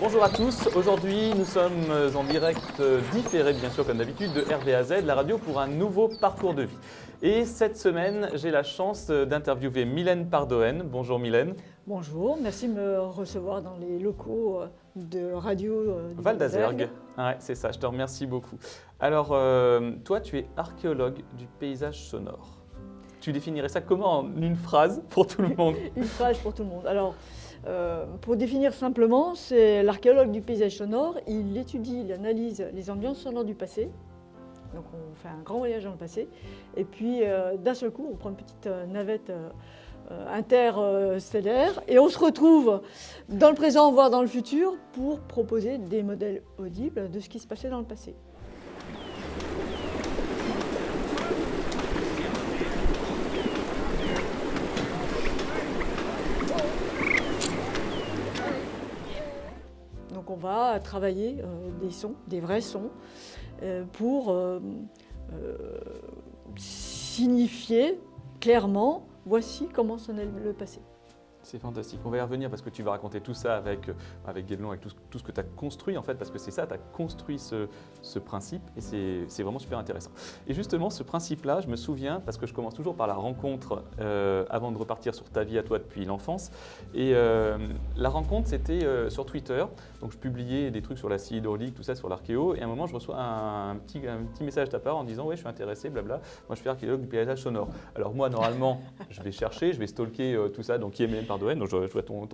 Bonjour à tous, aujourd'hui nous sommes en direct euh, différé bien sûr comme d'habitude de RVAZ, la radio pour un nouveau parcours de vie. Et cette semaine j'ai la chance euh, d'interviewer Mylène Pardoen. Bonjour Mylène. Bonjour, merci de me recevoir dans les locaux euh, de radio du Val d'Azergue. Ouais, c'est ça, je te remercie beaucoup. Alors toi tu es archéologue du paysage sonore. Tu définirais ça comment en une phrase pour tout le monde? Une phrase pour tout le monde. Alors, euh, pour définir simplement, c'est l'archéologue du paysage sonore. Il étudie, il analyse les ambiances sonores du passé. Donc on fait un grand voyage dans le passé. Et puis euh, d'un seul coup, on prend une petite euh, navette interstellaire et on se retrouve dans le présent, voire dans le futur, pour proposer des modèles audibles de ce qui se passait dans le passé. On va travailler euh, des sons, des vrais sons, euh, pour euh, signifier clairement voici comment sonnait le passé. C'est fantastique. On va y revenir parce que tu vas raconter tout ça avec, euh, avec Guédelon, avec tout, tout ce que tu as construit en fait, parce que c'est ça, tu as construit ce, ce principe et c'est vraiment super intéressant. Et justement, ce principe-là, je me souviens, parce que je commence toujours par la rencontre euh, avant de repartir sur ta vie à toi depuis l'enfance. Et euh, la rencontre, c'était sur Twitter. Donc je publiais des trucs sur la scie hydraulique, tout ça sur l'archéo. Et à un moment, je reçois un, petit, un petit message de ta part en disant Ouais, je suis intéressé, blabla. Moi, je suis archéologue du paysage sonore. Alors moi, normalement, je vais chercher, je vais stalker tout ça. Donc qui est même donc je, vois ton,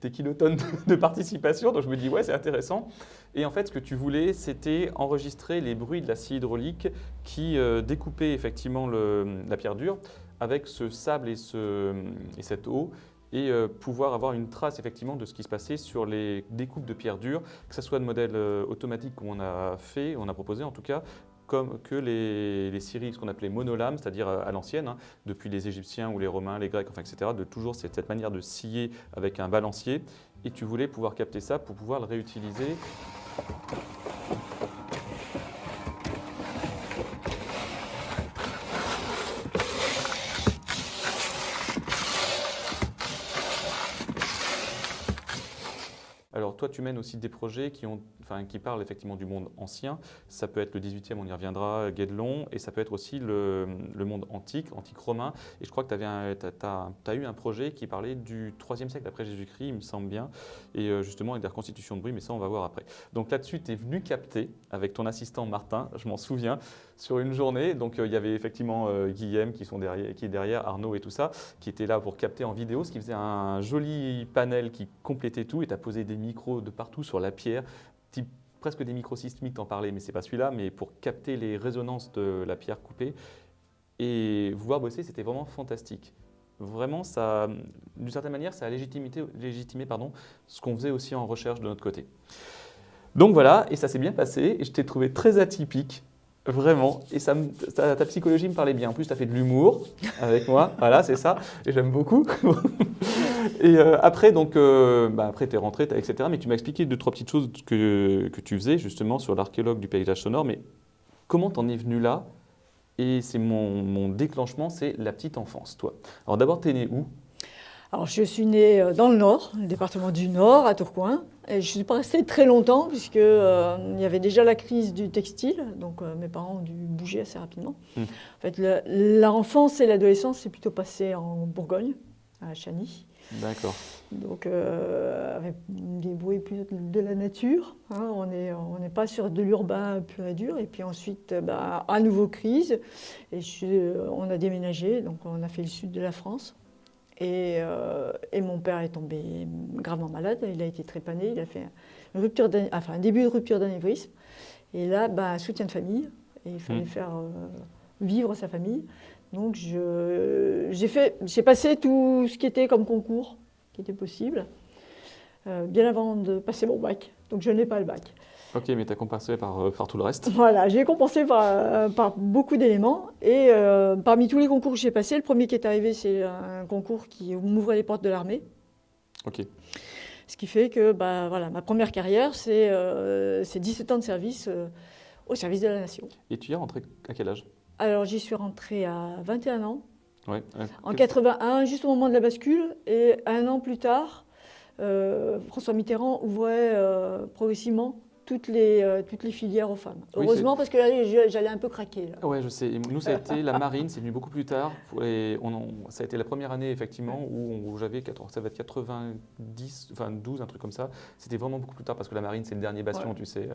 tes kilotonnes de, participation, donc je me dis ouais c'est intéressant. Et en fait ce que tu voulais c'était enregistrer les bruits de la scie hydraulique qui euh, découpait effectivement la pierre dure avec ce sable et, ce, et cette eau et euh, pouvoir avoir une trace effectivement de ce qui se passait sur les découpes de pierre dure, que ce soit de modèles euh, automatiques comme on a fait, on a proposé en tout cas, comme que les, les ce qu'on appelait monolames, c'est-à-dire euh, à, l'ancienne, hein, depuis les Égyptiens ou les Romains, les Grecs, enfin, etc., de toujours cette, cette manière de scier avec un balancier. Et tu voulais pouvoir capter ça pour pouvoir le réutiliser Alors toi, tu mènes aussi des projets qui, ont, enfin, qui parlent effectivement du monde ancien. Ça peut être le 18e, on y reviendra, Guédelon, et ça peut être aussi le, monde antique, antique romain. Et je crois que tu as, eu un projet qui parlait du 3e siècle après Jésus-Christ, il me semble bien, et euh, justement avec des reconstitutions de bruit, mais ça on va voir après. Donc là-dessus, tu es venu capter avec ton assistant Martin, je m'en souviens, sur une journée. Donc euh, il y avait effectivement euh, Guillaume qui, est derrière, Arnaud et tout ça, qui était là pour capter en vidéo, ce qui faisait un joli panel qui complétait tout, et tu as posé des micros de partout sur la pierre, presque des micros sismiques, t'en parlais, mais c'est pas celui-là, mais pour capter les résonances de la pierre coupée. Et vous voir bosser, c'était vraiment fantastique. Vraiment, ça, d'une certaine manière, ça a légitimé, légitimé pardon, ce qu'on faisait aussi en recherche de notre côté. Donc voilà, et ça s'est bien passé, et je t'ai trouvé très atypique, Vraiment. Et ça, ta, psychologie me parlait bien. En plus, tu as fait de l'humour avec moi. voilà, c'est ça. Et j'aime beaucoup. et euh, après, donc, euh, bah, après, tu es rentré, etc. Mais tu m'as expliqué deux, trois petites choses que, que tu faisais justement sur l'archéologue du paysage sonore. Mais comment t'en es venu là? Et c'est mon, mon déclenchement, c'est la petite enfance, toi. Alors d'abord, tu es né où? Alors, je suis née euh, dans le Nord, le département du Nord, à Tourcoing. Et je ne suis pas restée très longtemps, puisqu'il euh, y avait déjà la crise du textile. Donc, euh, mes parents ont dû bouger assez rapidement. Hmm. En fait, l'enfance et l'adolescence s'est plutôt passé en Bourgogne, à Chagny. D'accord. Donc, avec des bruits plus de la nature. Hein. on n'est on pas sur de l'urbain pur et dur. Et puis ensuite, bah, à nouveau crise. Et on a déménagé, donc on a fait le sud de la France. Euh, et, mon père est tombé gravement malade, il a été trépané, il a fait une rupture enfin, un début de rupture d'anévrisme. Et là, bah, soutien de famille, et il fallait mmh. faire euh, vivre sa famille. Donc j'ai passé tout ce qui était comme concours, qui était possible, euh, bien avant de passer mon bac. Donc je n'ai pas le bac. Ok, mais tu as compensé par, euh, par, tout le reste Voilà, j'ai compensé par, euh, par, beaucoup d'éléments. Et euh, parmi tous les concours que j'ai passés, le premier qui est arrivé, c'est un concours qui m'ouvrait les portes de l'armée. Ok. Ce qui fait que bah, voilà, ma première carrière, c'est 17 ans de service au service de la nation. Et tu y es rentré à quel âge? Alors j'y suis rentrée à 21 ans. Ouais. En 81, juste au moment de la bascule. Et un an plus tard, François Mitterrand ouvrait progressivement toutes les, euh, toutes les filières aux femmes. Heureusement, parce que j'allais un peu craquer. Oui, je sais. nous, ça a été la marine, c'est venu beaucoup plus tard. on, ça a été la première année, effectivement, où, j'avais, ça va être 90, enfin 12, un truc comme ça. C'était vraiment beaucoup plus tard, parce que la marine, c'est le dernier bastion, tu sais.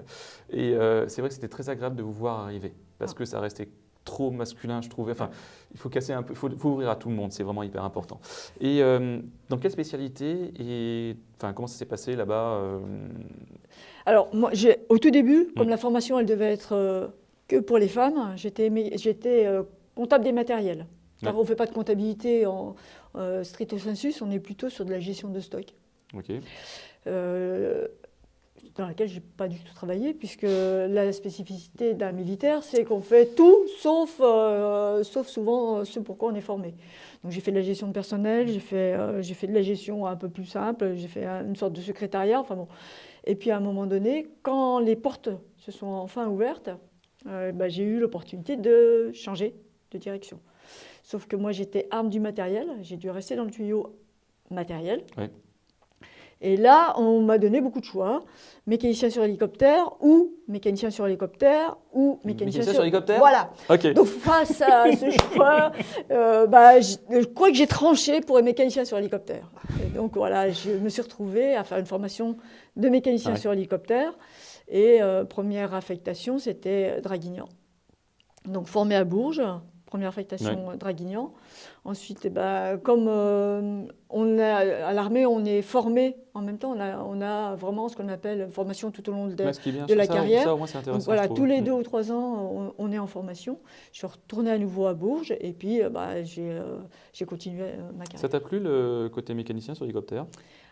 Et euh, c'est vrai que c'était très agréable de vous voir arriver, parce ah. que ça restait trop masculin, je trouvais. Enfin, il faut casser un peu, il faut, ouvrir à tout le monde, c'est vraiment hyper important. Et euh, dans quelle spécialité et enfin, comment ça s'est passé là-bas alors, moi, au tout début, comme mm. la formation, elle devait être euh, que pour les femmes, j'étais euh, comptable des matériels. on ne fait pas de comptabilité en euh, stricto sensus, on est plutôt sur de la gestion de stock. Ok. dans laquelle je n'ai pas du tout travaillé, puisque la spécificité d'un militaire, c'est qu'on fait tout, sauf, sauf souvent ce pourquoi on est formé. Donc j'ai fait de la gestion de personnel, j'ai fait, j'ai fait de la gestion un peu plus simple, j'ai fait une sorte de secrétariat, enfin bon. Et puis à un moment donné, quand les portes se sont enfin ouvertes, euh, bah, j'ai eu l'opportunité de changer de direction. Sauf que moi j'étais arme du matériel, j'ai dû rester dans le tuyau matériel. Et là, on m'a donné beaucoup de choix. Mécanicien sur hélicoptère ou mécanicien sur hélicoptère ou mécanicien, sur... hélicoptère Voilà. Donc face à ce choix, euh, bah, je, crois que j'ai tranché pour être mécanicien sur hélicoptère. donc voilà, je me suis retrouvée à faire une formation de mécanicien ah sur hélicoptère. Et euh, première affectation, c'était Draguignan. Donc formé à Bourges, première affectation Draguignan. Ensuite, eh ben, comme euh, on a, à l'armée, on est formé en même temps, on a, on a vraiment ce qu'on appelle formation tout au long de, de la carrière. Donc, voilà, tous les deux ou trois ans, on, est en formation. Je suis retournée à nouveau à Bourges et puis euh, bah, euh, j'ai continué ma carrière. Ça t'a plu le côté mécanicien sur l'hélicoptère?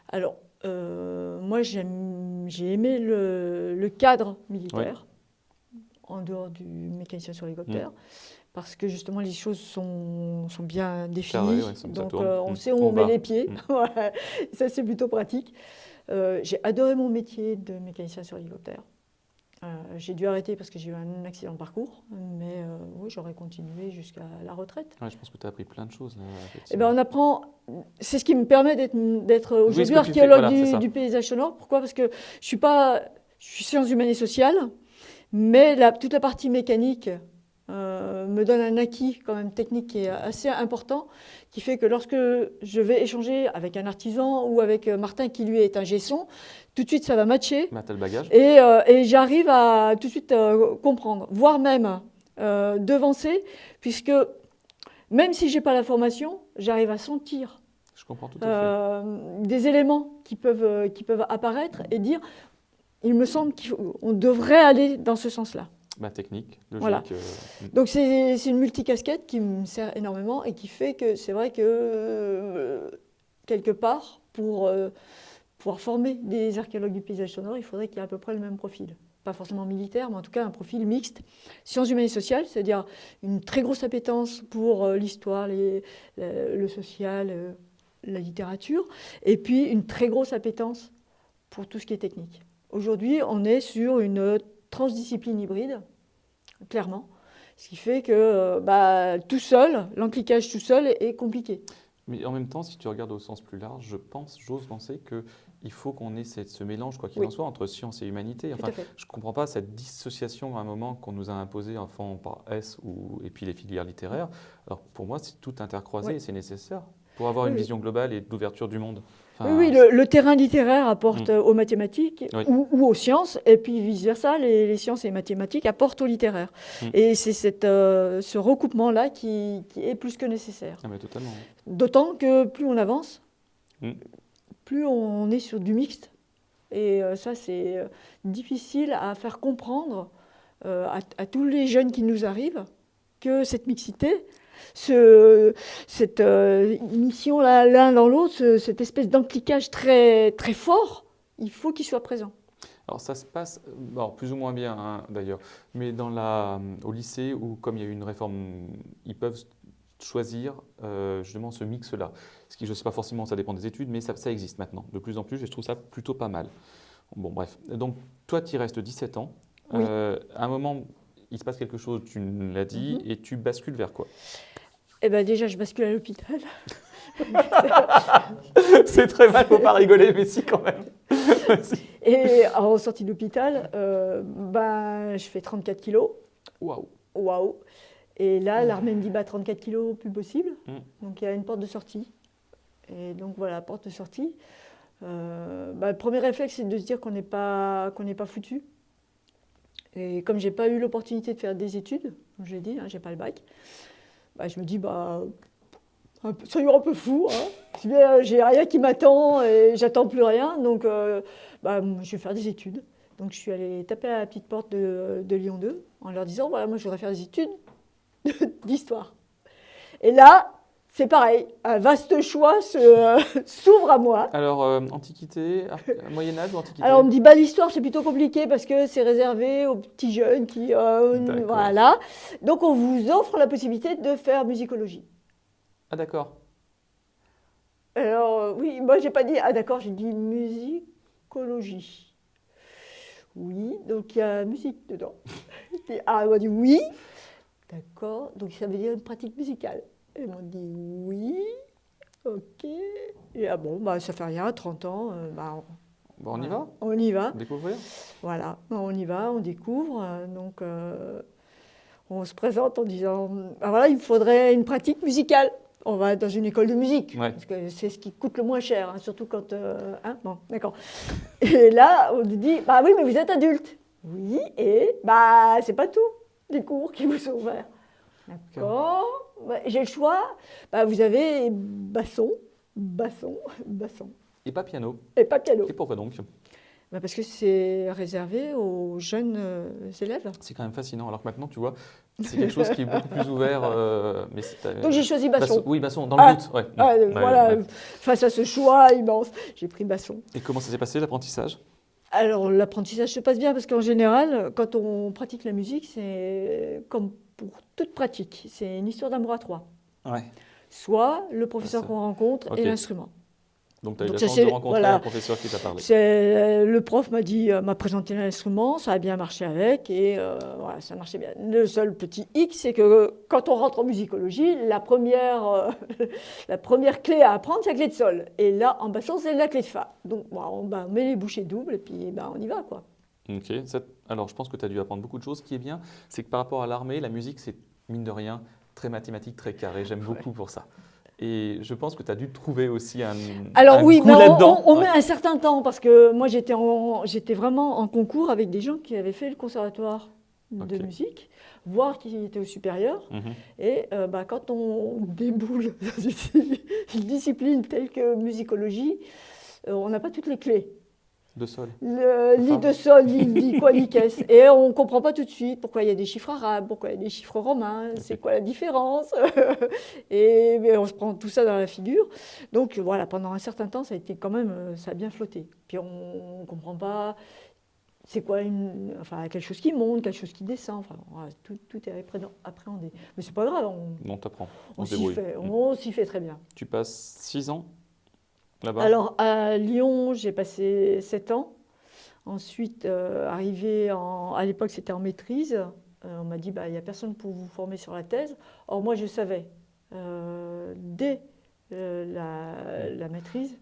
Alors, moi j'ai aimé le, le, cadre militaire en dehors du mécanicien sur l'hélicoptère. Mm parce que justement les choses sont, sont bien définies. donc euh, on mm. sait où on, met les pieds. Mm. ça c'est plutôt pratique. Euh, j'ai adoré mon métier de mécanicien sur hélicoptère. Euh, j'ai dû arrêter parce que j'ai eu un accident de parcours, mais oui, j'aurais continué jusqu'à la retraite. je pense que tu as appris plein de choses. eh ben, on apprend, c'est ce qui me permet d'être aujourd'hui archéologue du, paysage sonore. Pourquoi? Parce que je suis pas, je suis sciences humaines et sociales, mais la, toute la partie mécanique, euh, me donne un acquis quand même technique qui est assez important, qui fait que lorsque je vais échanger avec un artisan ou avec euh, Martin qui lui est un gesson, tout de suite ça va matcher. Et, euh, et j'arrive à tout de suite comprendre, voire même devancer, puisque même si j'ai pas la formation, j'arrive à sentir Je comprends tout à fait. des éléments qui peuvent, qui peuvent apparaître et dire, il me semble qu'on devrait aller dans ce sens-là. Ma technique, logique. Voilà. Euh, Donc c'est une multicasquette qui me sert énormément et qui fait que c'est vrai que euh, quelque part, pour euh, pouvoir former des archéologues du paysage sonore, il faudrait qu'il y ait à peu près le même profil. Pas forcément militaire, mais en tout cas un profil mixte. Sciences humaines et sociales, c'est-à-dire une très grosse appétence pour l'histoire, le social, la littérature, et puis une très grosse appétence pour tout ce qui est technique. Aujourd'hui, on est sur une transdiscipline hybride, clairement. Ce qui fait que euh, bah, tout seul, l'encliquage tout seul est, compliqué. Mais en même temps, si tu regardes au sens plus large, je pense, j'ose penser qu'il faut qu'on ait cette, ce mélange, quoi qu'il en soit, entre science et humanité. Enfin, je ne comprends pas cette dissociation à un moment qu'on nous a imposé, enfin, par S ou, et puis les filières littéraires. Alors pour moi, c'est tout intercroisé et c'est nécessaire pour avoir une vision globale et d'ouverture du monde oui, le, terrain littéraire apporte mm. aux mathématiques ou, aux sciences, et puis vice-versa, les, sciences et les mathématiques apportent au littéraire. Mm. Et c'est euh, ce recoupement-là qui, est plus que nécessaire. Ah. D'autant que plus on avance, mm. plus on est sur du mixte. Et euh, ça, c'est euh, difficile à faire comprendre à, tous les jeunes qui nous arrivent que cette mixité, ce, cette euh, mission l'un dans l'autre, cette espèce d'encliquage très, très fort, il faut qu'il soit présent. Alors ça se passe plus ou moins bien hein, d'ailleurs, mais dans la, au lycée où comme il y a eu une réforme, ils peuvent choisir euh, justement ce mix-là. Ce qui je ne sais pas forcément, ça dépend des études, mais ça, ça, existe maintenant de plus en plus et je trouve ça plutôt pas mal. Bon bref, donc toi tu y restes 17 ans. Euh, à un moment, il se passe quelque chose, tu l'as dit, mhm. et tu bascules vers quoi? Eh ben déjà, je bascule à l'hôpital. c'est très mal, faut pas rigoler, mais si quand même. et en sortie d'hôpital, euh, bah, je fais 34 kilos. Waouh. Waouh. Et là, l'armée me dit bah, 34 kilos, plus possible. Mm. Donc il y a une porte de sortie. Et donc voilà, porte de sortie. Euh, bah, le premier réflexe, c'est de se dire qu'on n'est pas, qu'on n'est pas foutu. Et comme j'ai pas eu l'opportunité de faire des études, comme je l'ai dit, hein, j'ai pas le bac, bah, je me dis bah soyons un peu fou. Hein. J'ai rien qui m'attend et j'attends plus rien, donc euh, bah, je vais faire des études. Donc je suis allée taper à la petite porte de, de Lyon 2 en leur disant voilà moi je voudrais faire des études d'histoire. Et là, c'est pareil, un vaste choix euh, s'ouvre à moi. Alors, euh, Antiquité, Moyen Âge ou Antiquité Alors, on me dit, bah, l'histoire, c'est plutôt compliqué parce que c'est réservé aux petits jeunes qui... Euh, voilà. Donc, on vous offre la possibilité de faire musicologie. Ah, d'accord. Alors, oui, moi, j'ai pas dit, ah, d'accord, j'ai dit musicologie. Oui, donc il y a musique dedans. ah, on m'a dit oui. D'accord, donc ça veut dire une pratique musicale. Ils m'ont dit oui, ok. Et ah bon, bah, ça fait rien, 30 ans. Euh, bah, on, y va On y va. Découvrir Voilà, on y va, on découvre. Euh, donc, euh, on se présente en disant bah, voilà, il faudrait une pratique musicale. On va dans une école de musique, parce que c'est ce qui coûte le moins cher, hein, surtout quand. hein, bon, d'accord. Et là, on nous dit bah oui, mais vous êtes adulte. Oui, et bah c'est pas tout, les cours qui vous sont ouverts. D'accord j'ai le choix. Bah, vous avez basson, basson, basson. Et pas piano. Et pas piano. Et pourquoi donc? Bah Parce que c'est réservé aux jeunes euh, élèves. C'est quand même fascinant. Alors que maintenant, tu vois, c'est quelque chose qui est beaucoup plus ouvert. Euh, mais donc j'ai choisi basson. Oui, basson, dans le ah, ouais. Ah, voilà, face à ce choix immense, j'ai pris basson. Et comment ça s'est passé l'apprentissage? Alors l'apprentissage se passe bien parce qu'en général, quand on pratique la musique, c'est comme pour toute pratique. C'est une histoire d'amour à trois. Soit le professeur qu'on rencontre et l'instrument. Donc, tu as eu la chance de rencontrer un professeur qui t'a parlé. Euh, le prof m'a dit, euh, m'a présenté l'instrument, ça a bien marché avec, et euh, voilà, ça marchait bien. Le seul petit hic, c'est que quand on rentre en musicologie, la première, la première clé à apprendre, c'est la clé de sol. Et là, en basson, c'est la clé de fa. Donc, on, bah, met les bouchées doubles, et puis bah, on y va, quoi. Ok. Alors, je pense que tu as dû apprendre beaucoup de choses. Ce qui est bien, c'est que par rapport à l'armée, la musique, c'est mine de rien très mathématique, très carré. J'aime beaucoup pour ça. Et je pense que tu as dû trouver aussi un. Alors oui, on, on, met un certain temps parce que moi j'étais vraiment en concours avec des gens qui avaient fait le conservatoire de musique, voire qui étaient au supérieur. Mhm. Et euh, bah, quand on déboule dans une discipline telle que musicologie, euh, on n'a pas toutes les clés de sol. Le lit de sol, il dit quoi, qu'est-ce Et on ne comprend pas tout de suite pourquoi il y a des chiffres arabes, pourquoi il y a des chiffres romains, c'est quoi la différence Et on se prend tout ça dans la figure. Donc voilà, pendant un certain temps, ça a été quand même, euh, ça a bien flotté. Puis on ne comprend pas c'est quoi une, enfin, quelque chose qui monte, quelque chose qui descend. Enfin, tout, tout, est appréhendé. Mais c'est pas grave. On, on t'apprend. On, s'y fait, on s'y fait très bien. Tu passes six ans alors, à Lyon, j'ai passé 7 ans. Ensuite, euh, arrivé à l'époque, c'était en maîtrise. Euh, on m'a dit, bah, il n'y a personne pour vous former sur la thèse. Or, moi, je savais, euh, dès la, maîtrise,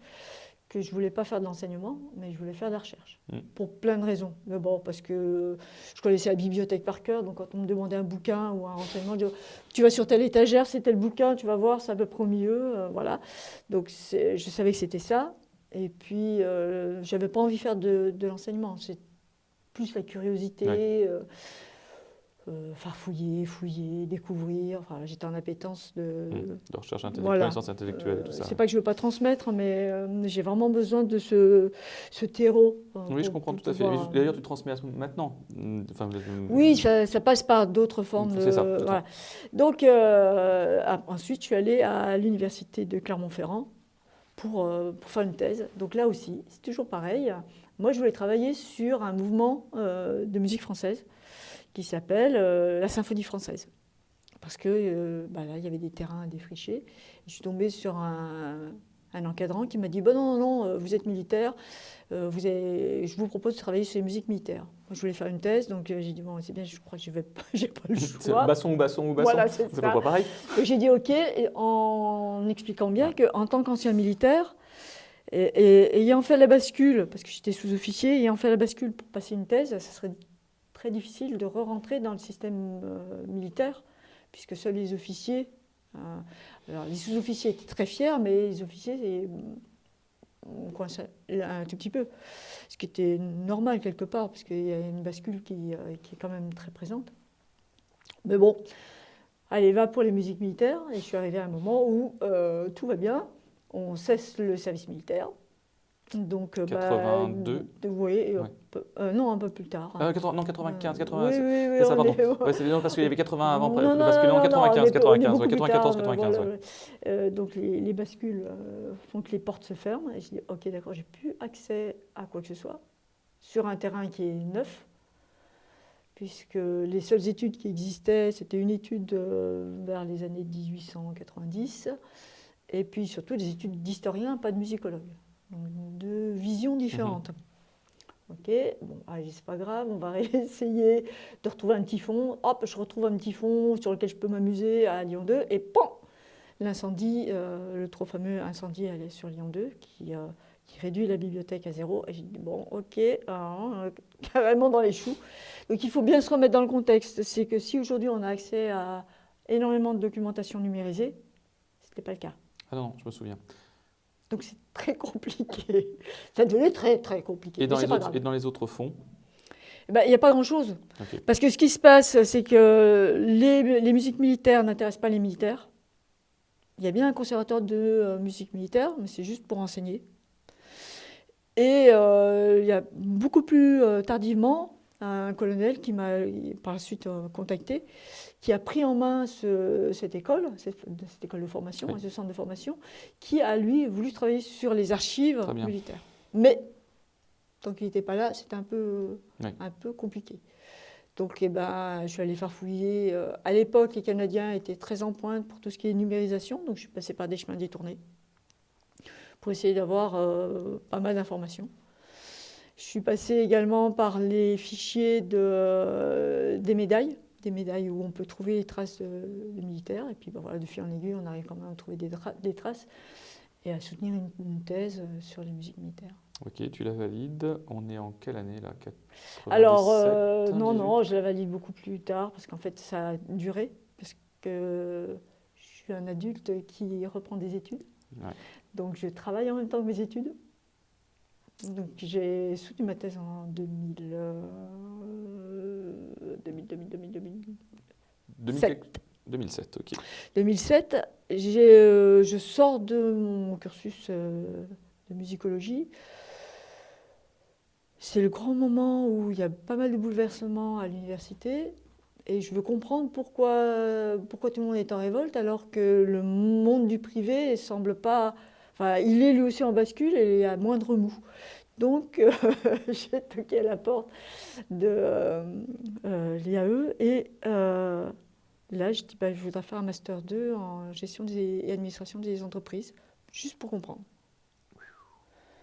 que je ne voulais pas faire de l'enseignement, mais je voulais faire de la recherche. Mm. Pour plein de raisons. D'abord parce que je connaissais la bibliothèque par cœur, donc quand on me demandait un bouquin ou un renseignement, je disais, tu vas sur telle étagère, c'est tel bouquin, tu vas voir, c'est à peu près au milieu. Euh, voilà. Donc je savais que c'était ça. Et puis, euh, je n'avais pas envie de faire de, l'enseignement. C'est plus la curiosité. Euh, euh, farfouiller, fouiller, découvrir. Enfin, j'étais en appétence de, mmh. de recherche intellectuelle, sens intellectuelle et tout ça. C'est pas que je veux pas transmettre, mais euh, j'ai vraiment besoin de ce, ce terreau. oui, je comprends tout à fait. D'ailleurs, tu transmets maintenant. Mmh, enfin, oui, ça, ça, passe par d'autres formes. C'est ça. Voilà. Donc, euh, ensuite, je suis allée à l'université de Clermont-Ferrand pour, pour, faire une thèse. Donc là aussi, c'est toujours pareil. Moi, je voulais travailler sur un mouvement de musique française qui s'appelle euh, la Symphonie française. Parce que euh, bah là, il y avait des terrains à défricher. Je suis tombée sur un, un encadrant qui m'a dit bon, Non, non, non, vous êtes militaire, vous je vous propose de travailler sur les musiques militaires. Moi, je voulais faire une thèse, donc j'ai dit Bon, c'est bien, je crois que je n'ai pas, pas le choix. basson ou basson ou basson Voilà, c'est pas pareil J'ai dit Ok, en expliquant bien qu'en tant qu'ancien militaire, et, ayant fait la bascule, parce que j'étais sous-officier, ayant fait la bascule pour passer une thèse, ça serait très difficile de re-rentrer dans le système euh, militaire, puisque seuls les officiers. Euh, alors les sous-officiers étaient très fiers, mais les officiers, on coinçait un tout petit peu. Ce qui était normal quelque part, parce qu'il y a une bascule qui, euh, qui, est quand même très présente. Mais bon, allez, va pour les musiques militaires. Et je suis arrivée à un moment où tout va bien on cesse le service militaire. Donc, 82 bah, Oui, euh, non, un peu plus tard. Euh, non, 95, 80. Oui, oui, oui. Ça, pardon. c'est bien parce qu'il y avait 80 avant non, le bascule. Non, 95, 95, 94, 95. Euh, donc les, les bascules font que les portes se ferment. Et je dis, ok, d'accord, j'ai plus accès à quoi que ce soit sur un terrain qui est neuf, puisque les seules études qui existaient, c'était une étude vers les années 1890 et puis surtout des études d'historiens, pas de musicologues. Donc deux visions différentes. Mhm. Ok, bon, allez, c'est pas grave, on va essayer de retrouver un petit fond. Hop, je retrouve un petit fond sur lequel je peux m'amuser à Lyon 2, et PAM L'incendie, euh, le trop fameux incendie est sur Lyon 2, qui, euh, qui, réduit la bibliothèque à zéro. Et j'ai dit, bon, ok, euh, carrément dans les choux. Donc il faut bien se remettre dans le contexte. C'est que si aujourd'hui on a accès à énormément de documentation numérisée, ce n'était pas le cas. Ah non, je me souviens. Donc c'est très compliqué. Ça devenait très très compliqué. Et dans, les autres, et dans les autres, fonds? Eh ben, Il n'y a pas grand-chose. Parce que ce qui se passe, c'est que les, musiques militaires n'intéressent pas les militaires. Il y a bien un conservatoire de euh, musique militaire, mais c'est juste pour enseigner. Et euh, il y a beaucoup plus euh, tardivement un colonel qui m'a par la suite contacté qui a pris en main cette école, cette, école de formation, ce centre de formation, qui a lui voulu travailler sur les archives militaires. Mais tant qu'il n'était pas là, c'était un peu, un peu compliqué. Donc eh ben, je suis allée farfouiller. Euh, à l'époque, les Canadiens étaient très en pointe pour tout ce qui est numérisation, donc je suis passée par des chemins détournés pour essayer d'avoir euh, pas mal d'informations. Je suis passée également par les fichiers de, euh, des médailles des médailles où on peut trouver les traces de, militaires. Et puis ben voilà, de fil en aiguille, on arrive quand même à trouver des, des traces et à soutenir une, thèse euh, sur les musiques militaires. Ok, tu la valides. On est en quelle année là? Alors, euh, non, non, je la valide beaucoup plus tard parce qu'en fait, ça a duré. Parce que je suis un adulte qui reprend des études. Donc, je travaille en même temps que mes études. Donc, j'ai soutenu ma thèse en 2000. 2000, 2000, 2000, 2007. 2007, ok. 2007, euh, je sors de mon cursus euh, de musicologie. C'est le grand moment où il y a pas mal de bouleversements à l'université. Et je veux comprendre pourquoi, pourquoi tout le monde est en révolte alors que le monde du privé semble pas. Enfin, il est lui aussi en bascule et il y a moindre mou. Donc, euh, j'ai toqué à la porte de euh, euh, l'IAE et là, je dis bah, je voudrais faire un Master 2 en gestion et administration des entreprises, juste pour comprendre.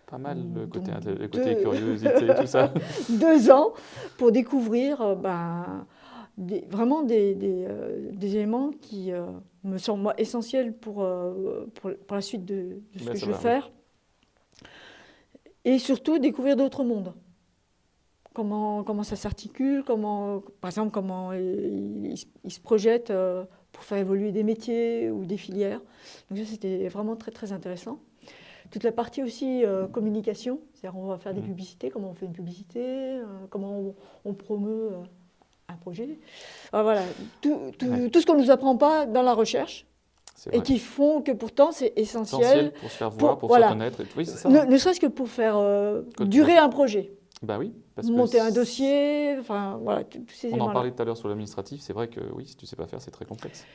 Pas mal le côté, le côté curiosité, tout ça. deux ans pour découvrir bah, vraiment des, des, éléments qui me semblent moi, essentiels pour, pour, la suite de, ce ben, que je veux faire et surtout découvrir d'autres mondes. Comment, comment ça s'articule, comment, par exemple, comment ils se projettent euh, pour faire évoluer des métiers ou des filières. Donc ça, c'était vraiment très, très intéressant. Toute la partie aussi euh, communication, c'est-à-dire on va faire des mmh. publicités, comment on fait une publicité, euh, comment on, promeut un projet. voilà, tout, tout ce qu'on ne nous apprend pas dans la recherche, et qui font que pourtant c'est essentiel, pour se faire voir, pour, se connaître. Oui, ça. Ne, serait-ce que pour faire euh, durer un projet. Bah oui, parce monter un dossier, enfin voilà, tous ces On en parlait tout à l'heure sur l'administratif, c'est vrai que oui, si tu sais pas faire, c'est très complexe.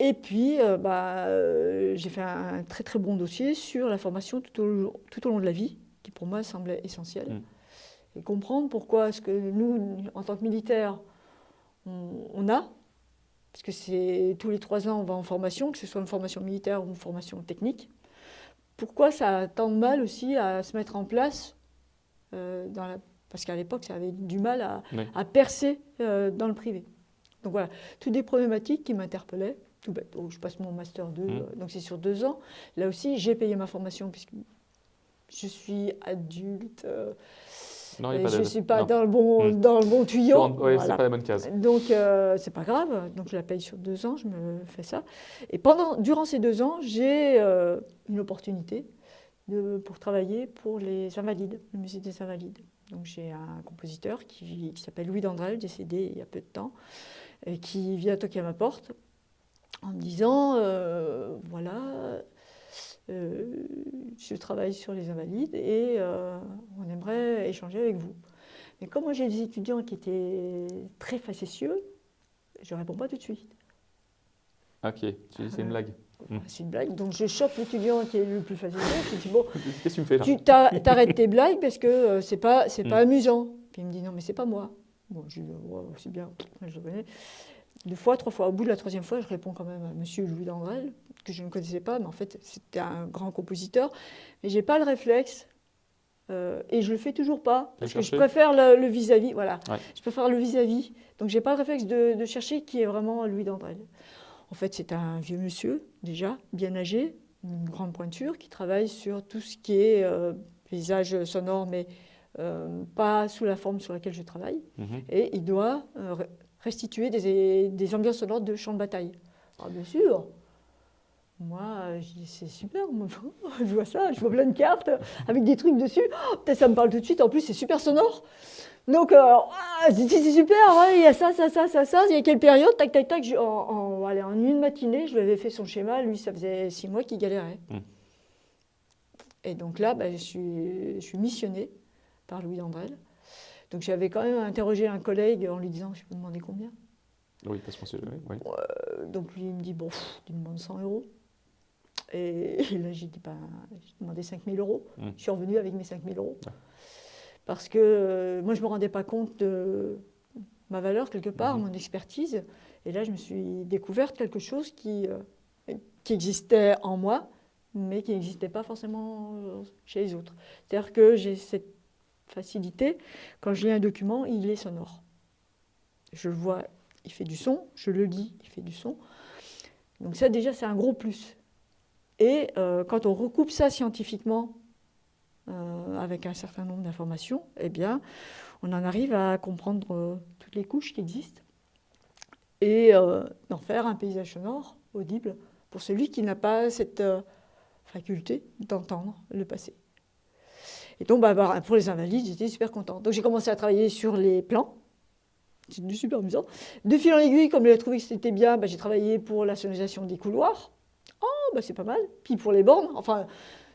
Et puis, euh, bah, euh, j'ai fait un, très très bon dossier sur la formation tout au, tout au long de la vie, qui pour moi semblait essentiel. Mm. Et comprendre pourquoi est-ce que nous, en tant que militaires, on a parce que c'est tous les trois ans, on va en formation, que ce soit une formation militaire ou une formation technique, pourquoi ça a tant de mal aussi à se mettre en place dans la parce qu'à l'époque, ça avait du mal à, percer euh, dans le privé. Donc voilà, toutes des problématiques qui m'interpellaient. Tout bête. je passe mon master 2, mmh. euh, donc c'est sur deux ans. Là aussi, j'ai payé ma formation puisque je suis adulte. Euh, non, je ne suis pas dans le, bon, mmh. dans le bon tuyau. Oui, c'est pas la bonne case. Donc, c'est pas grave. Donc, je la paye sur deux ans, je me fais ça. Et pendant, durant ces deux ans, j'ai une opportunité de, pour travailler pour les Invalides, le musée des Invalides. Donc j'ai un compositeur qui, s'appelle Louis Dandrel, décédé il y a peu de temps, et qui vient toquer à ma porte en me disant euh, voilà, euh, je travaille sur les invalides et euh, on aimerait échanger avec vous. Mais comme moi j'ai des étudiants qui étaient très facétieux, je ne réponds pas tout de suite. Ok, c'est une blague. C'est une blague. Donc je chope l'étudiant qui est le plus facile. Je dis bon, qu'est-ce que tu me fais là? Tu t'arrêtes tes blagues parce que euh, c'est pas pas mm. amusant. Puis il me dit non mais c'est pas moi. Bon, je dis c'est bien, je le connais. Deux fois, trois fois. Au bout de la troisième fois, je réponds quand même à Monsieur Louis Dandrel, que je ne connaissais pas, mais en fait c'était un grand compositeur. Mais j'ai pas le réflexe. Euh, et je le fais toujours pas parce que je préfère le vis-à-vis. voilà, je préfère le vis-à-vis. Donc j'ai pas le réflexe de, de, chercher qui est vraiment Louis Dandrel. En fait, c'est un vieux monsieur, déjà, bien âgé, une grande pointure, qui travaille sur tout ce qui est euh, paysage sonore, mais euh, pas sous la forme sur laquelle je travaille. Mhm. Et il doit euh, restituer des, ambiances sonores de champs de bataille. Ah, bien sûr moi, c'est super, je vois ça, je vois plein de cartes avec des trucs dessus. Oh, peut-être ça me parle tout de suite, en plus c'est super sonore. Donc, euh, ah, c'est super, il y a ça, ça, ça, ça, ça. Il y a quelle période Tac, tac, tac. en, en, en, une matinée, je lui avais fait son schéma. Lui, ça faisait six mois qu'il galérait. Hmm. Et donc là, bah, je, suis, je suis missionnée par Louis Dandrel. Donc j'avais quand même interrogé un collègue en lui disant Je peux demander combien Oui, parce qu'on sait jamais. Oui. Euh, donc lui, il me dit Bon, tu demandes 100 euros. Et, là, j'ai dit bah, J'ai demandé 5000 euros. Hmm. Je suis revenue avec mes 5000 euros parce que euh, moi, je ne me rendais pas compte de ma valeur quelque part, mhm. mon expertise. Et là, je me suis découverte quelque chose qui, euh, qui existait en moi, mais qui n'existait pas forcément euh, chez les autres. C'est-à-dire que j'ai cette facilité, quand je lis un document, il est sonore. Je le vois, il fait du son, je le lis, il fait du son. Donc ça, déjà, c'est un gros plus. Et quand on recoupe ça scientifiquement euh, avec un certain nombre d'informations, eh bien, on en arrive à comprendre euh, toutes les couches qui existent et euh, d'en faire un paysage sonore audible pour celui qui n'a pas cette faculté d'entendre le passé. Et donc, bah, bah, pour les invalides, j'étais super contente. Donc, j'ai commencé à travailler sur les plans. C'était super amusant. De fil en aiguille, comme j'ai trouvé que c'était bien, bah, j'ai travaillé pour la sonorisation des couloirs. Oh, bah, c'est pas mal. Puis pour les bornes, enfin,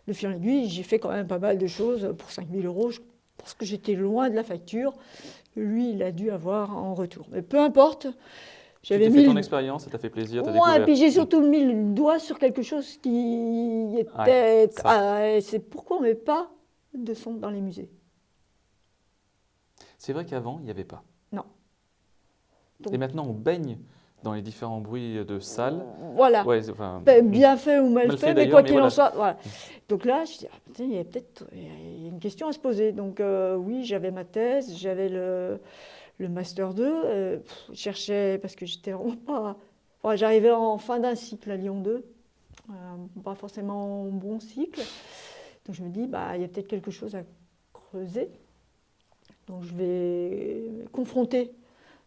le fil en aiguille, j'ai fait quand même pas mal de choses pour 5000 euros. Je pense que j'étais loin de la facture que lui, il a dû avoir en retour. Mais peu importe. J'avais mis ton expérience, ça t'a fait plaisir, Ouais, et puis j'ai surtout mis le doigt sur quelque chose qui était... Ah, c'est pourquoi on ne met pas de son dans les musées. C'est vrai qu'avant, il n'y avait pas. Non. et maintenant, on baigne dans les différents bruits de salle. Voilà. Ben, bien fait ou mal, fait, mais quoi qu'il en soit. Voilà. Donc là, je dis, ah, il y a peut-être une question à se poser. Donc euh, oui, j'avais ma thèse, j'avais le, le, Master 2. Euh, je cherchais, parce que j'étais vraiment pas... J'arrivais en fin d'un cycle à Lyon 2, euh, pas forcément en bon cycle. Donc je me dis, bah, il y a peut-être quelque chose à creuser. Donc je vais confronter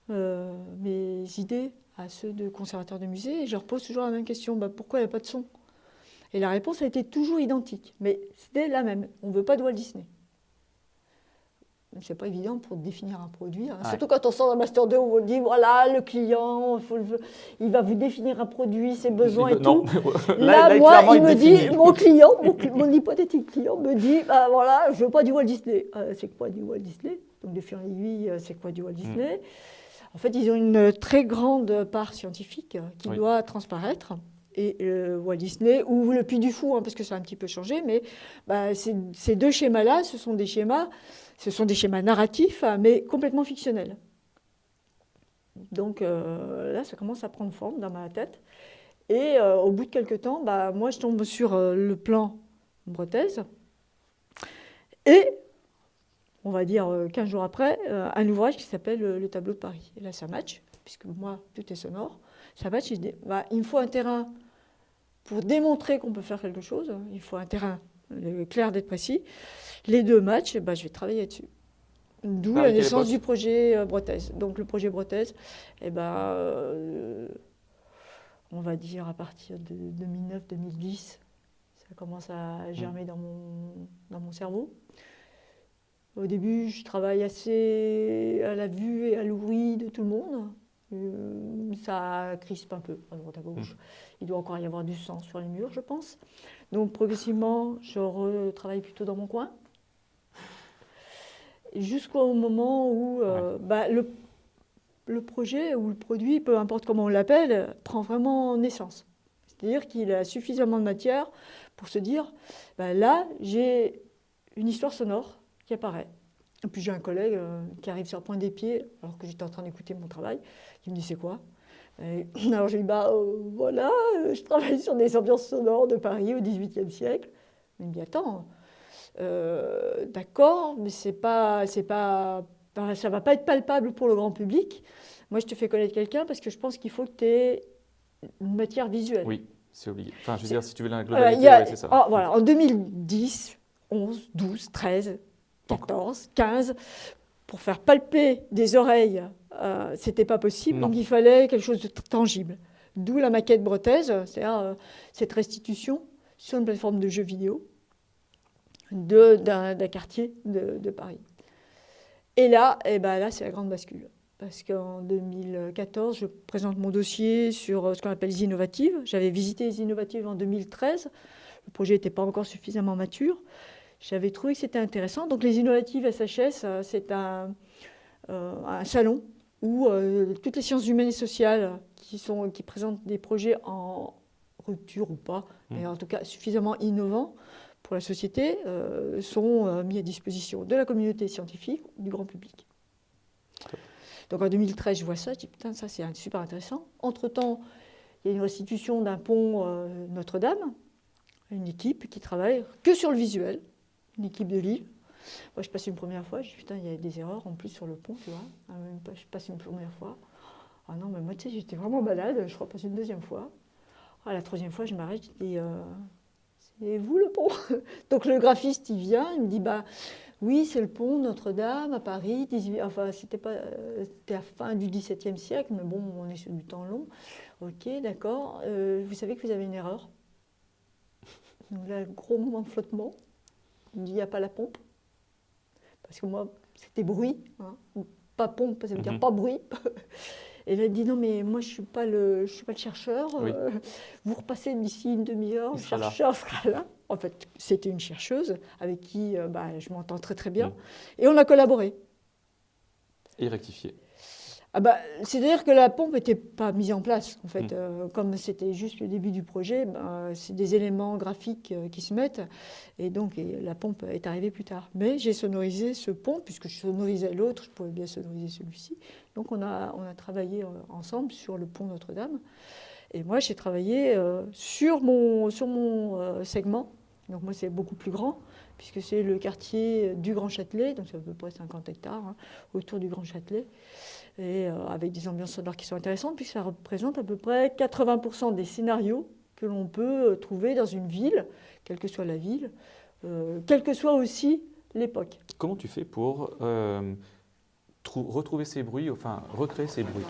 mes idées à ceux de conservateurs de musée et je leur pose toujours la même question bah, pourquoi il n'y a pas de son? Et la réponse a été toujours identique, mais c'était la même on ne veut pas de Walt Disney. C'est pas évident pour définir un produit, hein. surtout quand on sort d'un Master 2 où on dit voilà, le client, il va vous définir un produit, ses besoins et tout. là, moi, il me dit mon client, mon, hypothétique client me dit bah, voilà, je veux pas du Walt Disney. Euh, c'est quoi du Walt Disney? Donc, de fil en aiguille, euh, c'est quoi du Walt Disney? Hmm. En fait, ils ont une très grande part scientifique qui doit transparaître. Et euh, Walt Disney, ou le Puy du Fou, hein, parce que ça a un petit peu changé, mais bah, ces, deux schémas-là, ce sont des schémas, ce sont des schémas narratifs, mais complètement fictionnels. Donc euh, là, ça commence à prendre forme dans ma tête. Et euh, au bout de quelques temps, bah, moi, je tombe sur le plan Bretaise. Et, on va dire 15 jours après, un ouvrage qui s'appelle Le tableau de Paris. Et là, ça match, puisque moi, tout est sonore. Ça match, je dis, bah, il me faut un terrain pour démontrer qu'on peut faire quelque chose. Il faut un terrain clair d'être précis. Les deux matchs, bah, je vais travailler dessus. D'où la naissance du projet euh, Bretaise. Donc le projet Bretaise, eh ben, euh, on va dire à partir de 2009-2010, ça commence à germer dans mon, dans mon cerveau. Au début, je travaille assez à la vue et à l'ouïe de tout le monde. Euh, ça crispe un peu à droite à gauche. Mmh. Il doit encore y avoir du sang sur les murs, je pense. Donc progressivement, je retravaille plutôt dans mon coin jusqu'au moment où euh, bah, le, le, projet ou le produit, peu importe comment on l'appelle, prend vraiment naissance. C'est-à-dire qu'il a suffisamment de matière pour se dire, bah, là, j'ai une histoire sonore qui apparaît. Et puis j'ai un collègue euh, qui arrive sur le point des pieds, alors que j'étais en train d'écouter mon travail, qui me dit, c'est quoi? Alors je lui dis, bah euh, voilà, je travaille sur des ambiances sonores de Paris au XVIIIe siècle. Il me dit, attends, d'accord, mais c'est pas, c'est pas, ça va pas être palpable pour le grand public. Moi, je te fais connaître quelqu'un parce que je pense qu'il faut que tu aies une matière visuelle. Oui, c'est obligé. Enfin, je veux dire, si tu veux la globalité, c'est ça. Oh, voilà, en 2010, 11, 12, 13, 14, 15, pour faire palper des oreilles, euh, c'était pas possible. Donc il fallait quelque chose de tangible. D'où la maquette bretaise, c'est-à-dire euh, cette restitution sur une plateforme de jeux vidéo d'un quartier de, Paris. Et là, eh ben là c'est la grande bascule. Parce qu'en 2014, je présente mon dossier sur euh, ce qu'on appelle les innovatives. J'avais visité les innovatives en 2013. Le projet n'était pas encore suffisamment mature. J'avais trouvé que c'était intéressant. Donc les innovatives SHS, euh, c'est un, euh, un, salon où toutes les sciences humaines et sociales qui, sont, qui présentent des projets en rupture ou pas, mmh. mais en tout cas suffisamment innovants, pour la société euh, sont euh, mis à disposition de la communauté scientifique, du grand public. Donc en 2013, je vois ça, je dis putain, ça c'est super intéressant. Entre-temps, il y a une restitution d'un pont euh, Notre-Dame, une équipe qui travaille que sur le visuel, une équipe de livres. Moi, je passe une première fois, je dis putain, il y a des erreurs en plus sur le pont, tu vois. Ah, je passe une première fois. Ah non, mais moi, tu sais, j'étais vraiment malade, je repasse une deuxième fois. Ah, la troisième fois, je m'arrête, je dis et vous le pont Donc le graphiste, il vient, il me dit, bah oui, c'est le pont Notre-Dame à Paris, 18, enfin c'était pas, c'était la fin du XVIIe siècle, mais bon, on est sur du temps long. Ok, d'accord. Euh, vous savez que vous avez une erreur? Donc là, gros moment de flottement. Il me dit, il n'y a pas la pompe. Parce que moi, c'était bruit. Hein. Pas pompe, ça veut dire mhm. pas bruit. Et elle dit non mais moi je suis pas le je suis pas le chercheur. Euh, vous repassez d'ici une demi-heure, le chercheur sera là. En fait, c'était une chercheuse avec qui euh, bah, je m'entends très très bien. Mm. Et on a collaboré. Et rectifié. Ah bah, C'est-à-dire que la pompe n'était pas mise en place. En fait, mm. euh, comme c'était juste le début du projet, bah, c'est des éléments graphiques euh, qui se mettent. Et donc, la pompe est arrivée plus tard. Mais j'ai sonorisé ce pont, puisque je sonorisais l'autre, je pouvais bien sonoriser celui-ci. Donc, on a, on a travaillé euh, ensemble sur le pont Notre-Dame. Et moi, j'ai travaillé sur mon, sur mon segment. Donc, moi, c'est beaucoup plus grand puisque c'est le quartier du Grand Châtelet, donc c'est à peu près 50 hectares, hein, autour du Grand Châtelet et euh, avec des ambiances sonores qui sont intéressantes, puisque ça représente à peu près 80% des scénarios que l'on peut euh, trouver dans une ville, quelle que soit la ville, euh, quelle que soit aussi l'époque. Comment tu fais pour retrouver ces bruits, enfin recréer ces bruits?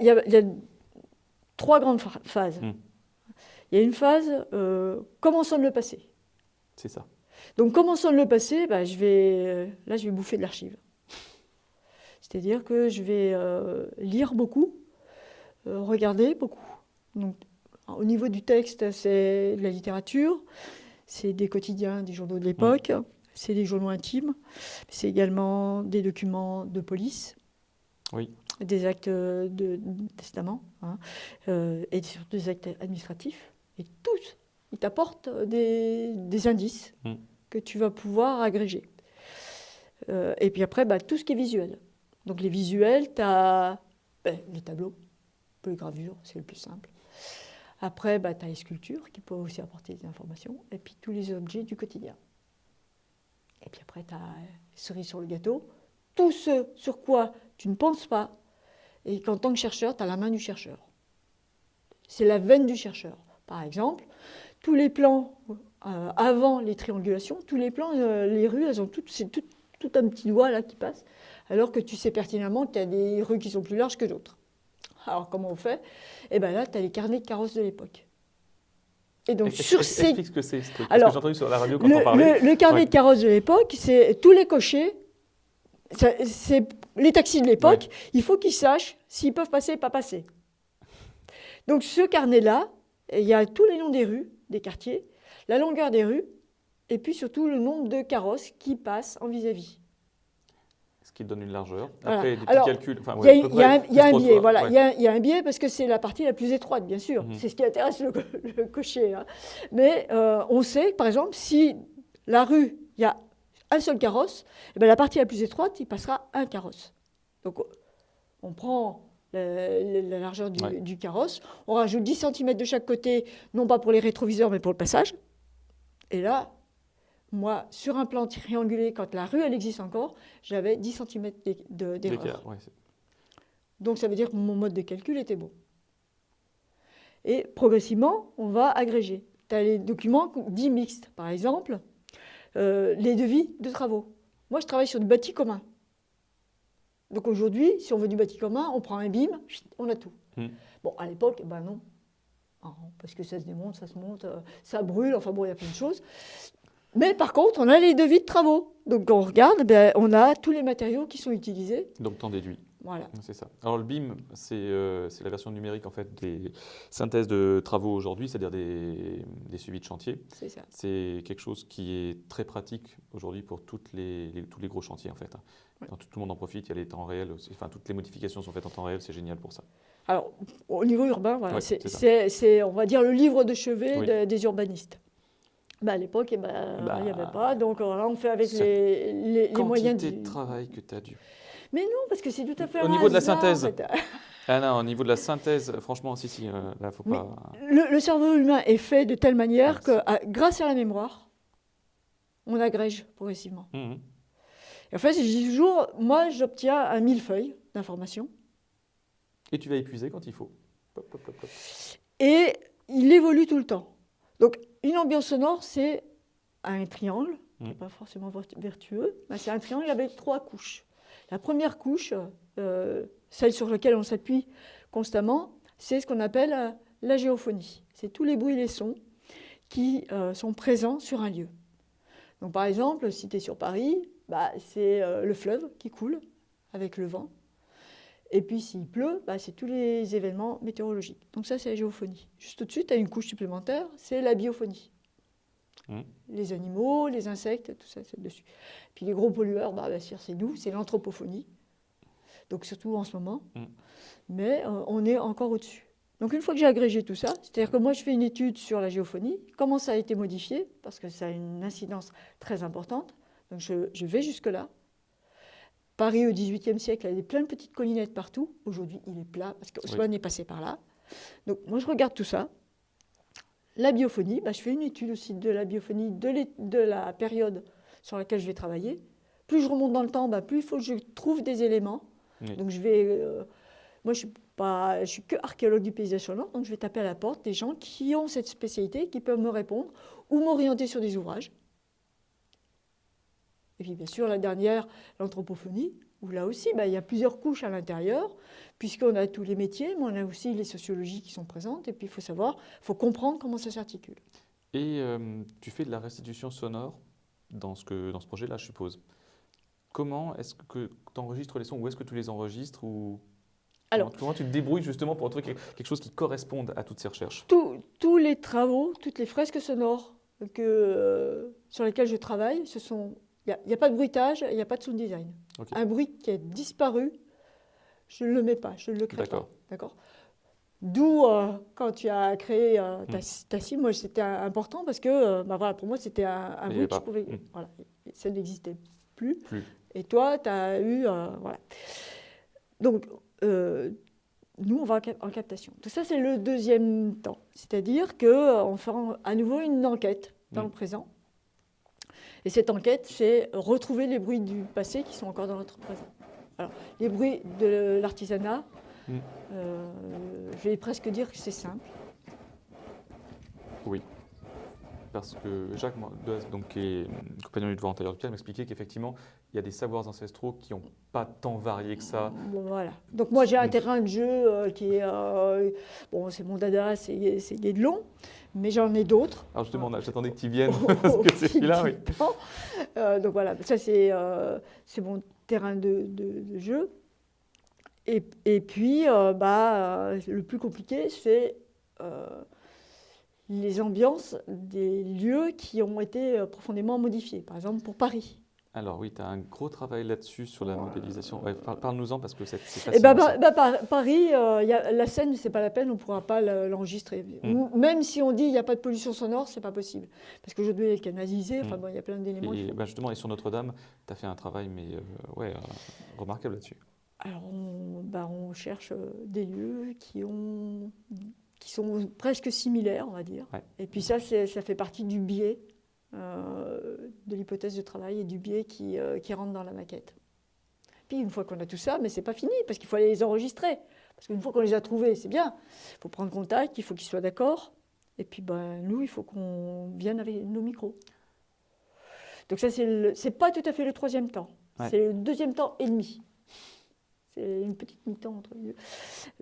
Il y, a, trois grandes phases. Hmm. Il y a une phase, euh, comment sonne le passé? C'est ça. Donc, comment sonne le passé? Bah, je vais, euh, Là, je vais bouffer de l'archive. C'est-à-dire que je vais euh, lire beaucoup, euh, regarder beaucoup. Donc, au niveau du texte, c'est de la littérature, c'est des quotidiens, des journaux de l'époque, mmh. c'est des journaux intimes, c'est également des documents de police, oui. Des actes de, testament, hein, et surtout des actes administratifs. Et tous, ils t'apportent des, indices. Mmh que tu vas pouvoir agréger. Euh, et puis après, bah, tout ce qui est visuel. Donc les visuels, tu as ben, les tableaux, les gravures, c'est le plus simple. Après, bah, tu as les sculptures qui peuvent aussi apporter des informations. Et puis tous les objets du quotidien. Et puis après, tu as les cerises sur le gâteau. Tout ce sur quoi tu ne penses pas. Et qu'en tant que chercheur, tu as la main du chercheur. C'est la veine du chercheur. Par exemple, tous les plans euh, avant les triangulations, tous les plans, euh, les rues, elles ont toutes, c'est tout, un petit doigt là qui passe, alors que tu sais pertinemment qu'il y a des rues qui sont plus larges que d'autres. Alors comment on fait? Eh bien là, tu as les carnets de carrosses de l'époque. Et donc sur ces... Explique ce que c'est, ce que j'ai entendu sur la radio quand le, on parlait. Le, carnet de carrosses de l'époque, c'est tous les cochers, c'est les taxis de l'époque, il faut qu'ils sachent s'ils peuvent passer ou pas passer. Donc ce carnet-là, il y a tous les noms des rues, des quartiers, la longueur des rues, et puis surtout le nombre de carrosses qui passent en vis-à-vis. Ce qui donne une largeur. Après, des petits calculs. Il y, a un biais, voilà. Il y, a un biais parce que c'est la partie la plus étroite, bien sûr. Mhm. C'est ce qui intéresse le, cocher. Hein. Mais euh, on sait, par exemple, si la rue, il y a un seul carrosse, eh bien, la partie la plus étroite, il passera un carrosse. Donc, on prend la, largeur du, du, carrosse. On rajoute 10 cm de chaque côté, non pas pour les rétroviseurs, mais pour le passage. Et là, moi, sur un plan triangulé, quand la rue, elle existe encore, j'avais 10 cm d'erreur. Donc ça veut dire que mon mode de calcul était bon. Et progressivement, on va agréger. Tu as les documents dits mixtes, par exemple, euh, les devis de travaux. Moi, je travaille sur du bâti commun. Donc aujourd'hui, si on veut du bâti commun, on prend un BIM, on a tout. Hmm. Bon, à l'époque, ben non, parce que ça se démonte, ça se monte, euh, ça brûle, enfin bon, il y a plein de choses. Mais par contre, on a les devis de travaux. Donc quand on regarde, ben, on a tous les matériaux qui sont utilisés. Donc t'en déduis. Voilà. C'est ça. Alors le BIM, euh, c'est la version numérique en fait des synthèses de travaux aujourd'hui, c'est-à-dire des, suivis de chantier. C'est ça. C'est quelque chose qui est très pratique aujourd'hui pour toutes les, tous les gros chantiers en fait. Tout, le monde en profite, il y a les temps réels, enfin toutes les modifications sont faites en temps réel, c'est génial pour ça. Alors, au niveau urbain, c'est, on va dire, le livre de chevet des urbanistes. Bah, à l'époque, eh ben, bah, il n'y avait pas. Donc là, on fait avec les, les, les moyens de travail que tu as dû. Mais non, parce que c'est tout à fait. Au niveau de la synthèse. ah non, au niveau de la synthèse, franchement, si, si, euh, là, faut pas. Le, cerveau humain est fait de telle manière que, grâce à la mémoire, on agrège progressivement. Mmh. Et en fait, je dis toujours, moi, j'obtiens un millefeuille d'informations. Et tu vas épuiser quand il faut. Et il évolue tout le temps. Donc, une ambiance sonore, c'est un triangle, qui n'est mmh. pas forcément vertueux, mais c'est un triangle avec trois couches. La première couche, euh, celle sur laquelle on s'appuie constamment, c'est ce qu'on appelle euh, la géophonie. C'est tous les bruits et les sons qui euh, sont présents sur un lieu. Donc, par exemple, si tu es sur Paris, bah, c'est le fleuve qui coule avec le vent. Et puis s'il pleut, bah, c'est tous les événements météorologiques. Donc ça, c'est la géophonie. Juste au-dessus, tu as une couche supplémentaire, c'est la biophonie. Mmh. Les animaux, les insectes, tout ça, c'est dessus. Puis les gros pollueurs, bah, c'est nous, c'est l'anthropophonie. Donc surtout en ce moment. Mmh. Mais euh, on est encore au-dessus. Donc une fois que j'ai agrégé tout ça, c'est-à-dire que moi je fais une étude sur la géophonie, comment ça a été modifié, parce que ça a une incidence très importante. Donc je, je vais jusque-là, Paris au XVIIIe siècle avait plein de petites collinettes partout. Aujourd'hui, il est plat parce qu'Haussmann est passé par là. Donc moi, je regarde tout ça. La biophonie, bah, je fais une étude aussi de la biophonie de, la période sur laquelle je vais travailler. Plus je remonte dans le temps, bah, plus il faut que je trouve des éléments. Donc je vais... Euh, moi, je ne suis, que archéologue du paysage sonore, donc je vais taper à la porte des gens qui ont cette spécialité, qui peuvent me répondre ou m'orienter sur des ouvrages. Et puis bien sûr, la dernière, l'anthropophonie, où là aussi, bah, il y a plusieurs couches à l'intérieur, puisqu'on a tous les métiers, mais on a aussi les sociologies qui sont présentes, et puis il faut savoir, il faut comprendre comment ça s'articule. Et euh, tu fais de la restitution sonore dans ce, que, dans ce projet-là, je suppose. Comment est-ce que tu enregistres les sons Où est-ce que tu les enregistres ou Alors, comment, tu te débrouilles justement pour trouver quelque chose qui corresponde à toutes ces recherches? Tous les travaux, toutes les fresques sonores que, euh, sur lesquelles je travaille, ce sont il n'y a, pas de bruitage, il n'y a pas de sound design. Un bruit qui a disparu, je ne le mets pas, je ne le crée pas. D'accord D'où, euh, quand tu as créé euh, ta, hmm. moi c'était important parce que euh, bah, voilà, pour moi c'était un, bruit que je pouvais. Hmm. Voilà, ça n'existait plus. Et toi, tu as eu. voilà. Donc, nous, on va en captation. Tout ça, c'est le deuxième temps. C'est-à-dire qu'on fait à nouveau une enquête dans hmm. le présent. Et cette enquête, c'est retrouver les bruits du passé qui sont encore dans notre présent. Alors, les bruits de l'artisanat, Mm. Euh, je vais presque dire que c'est simple. Oui. Parce que Jacques donc, qui est compagnon du devoir antérieur de Pierre, m'expliquait qu'effectivement, il y a des savoirs ancestraux qui n'ont pas tant varié que ça. voilà. Donc moi, j'ai un terrain de jeu euh, qui est... Euh, bon, c'est mon dada, c'est Guédelon, mais j'en ai d'autres. Alors justement, j'attendais que tu viennes, parce que c'est là oui. donc voilà, ça c'est mon terrain de, de jeu. Et, et puis, euh, bah, euh, le plus compliqué, c'est euh, les ambiances des lieux qui ont été profondément modifiés. Par exemple, pour Paris. Alors oui, tu as un gros travail là-dessus sur la modélisation. Parle-nous-en parce que c'est. Eh ben, bah, bah, Paris, y a, la scène, c'est pas la peine, on ne pourra pas l'enregistrer. Mm. Même si on dit qu'il n'y a pas de pollution sonore, c'est pas possible. Parce qu'aujourd'hui, elle est canalisée, enfin, mm. il y a plein d'éléments. Et, bah, justement, et sur Notre-Dame, tu as fait un travail mais, ouais, remarquable là-dessus. Alors, on, on cherche euh, des lieux qui, ont, qui sont presque similaires, on va dire. Et puis ça, ça fait partie du biais euh, de l'hypothèse de travail et du biais qui, euh, qui, rentre dans la maquette. Puis une fois qu'on a tout ça, mais c'est pas fini, parce qu'il faut aller les enregistrer. Parce qu'une fois qu'on les a trouvés, c'est bien. Il faut prendre contact, il faut qu'ils soient d'accord. Et puis ben, nous, il faut qu'on vienne avec nos micros. Donc ça, c'est pas tout à fait le troisième temps. C'est le deuxième temps et demi. C'est une petite mi-temps entre les deux.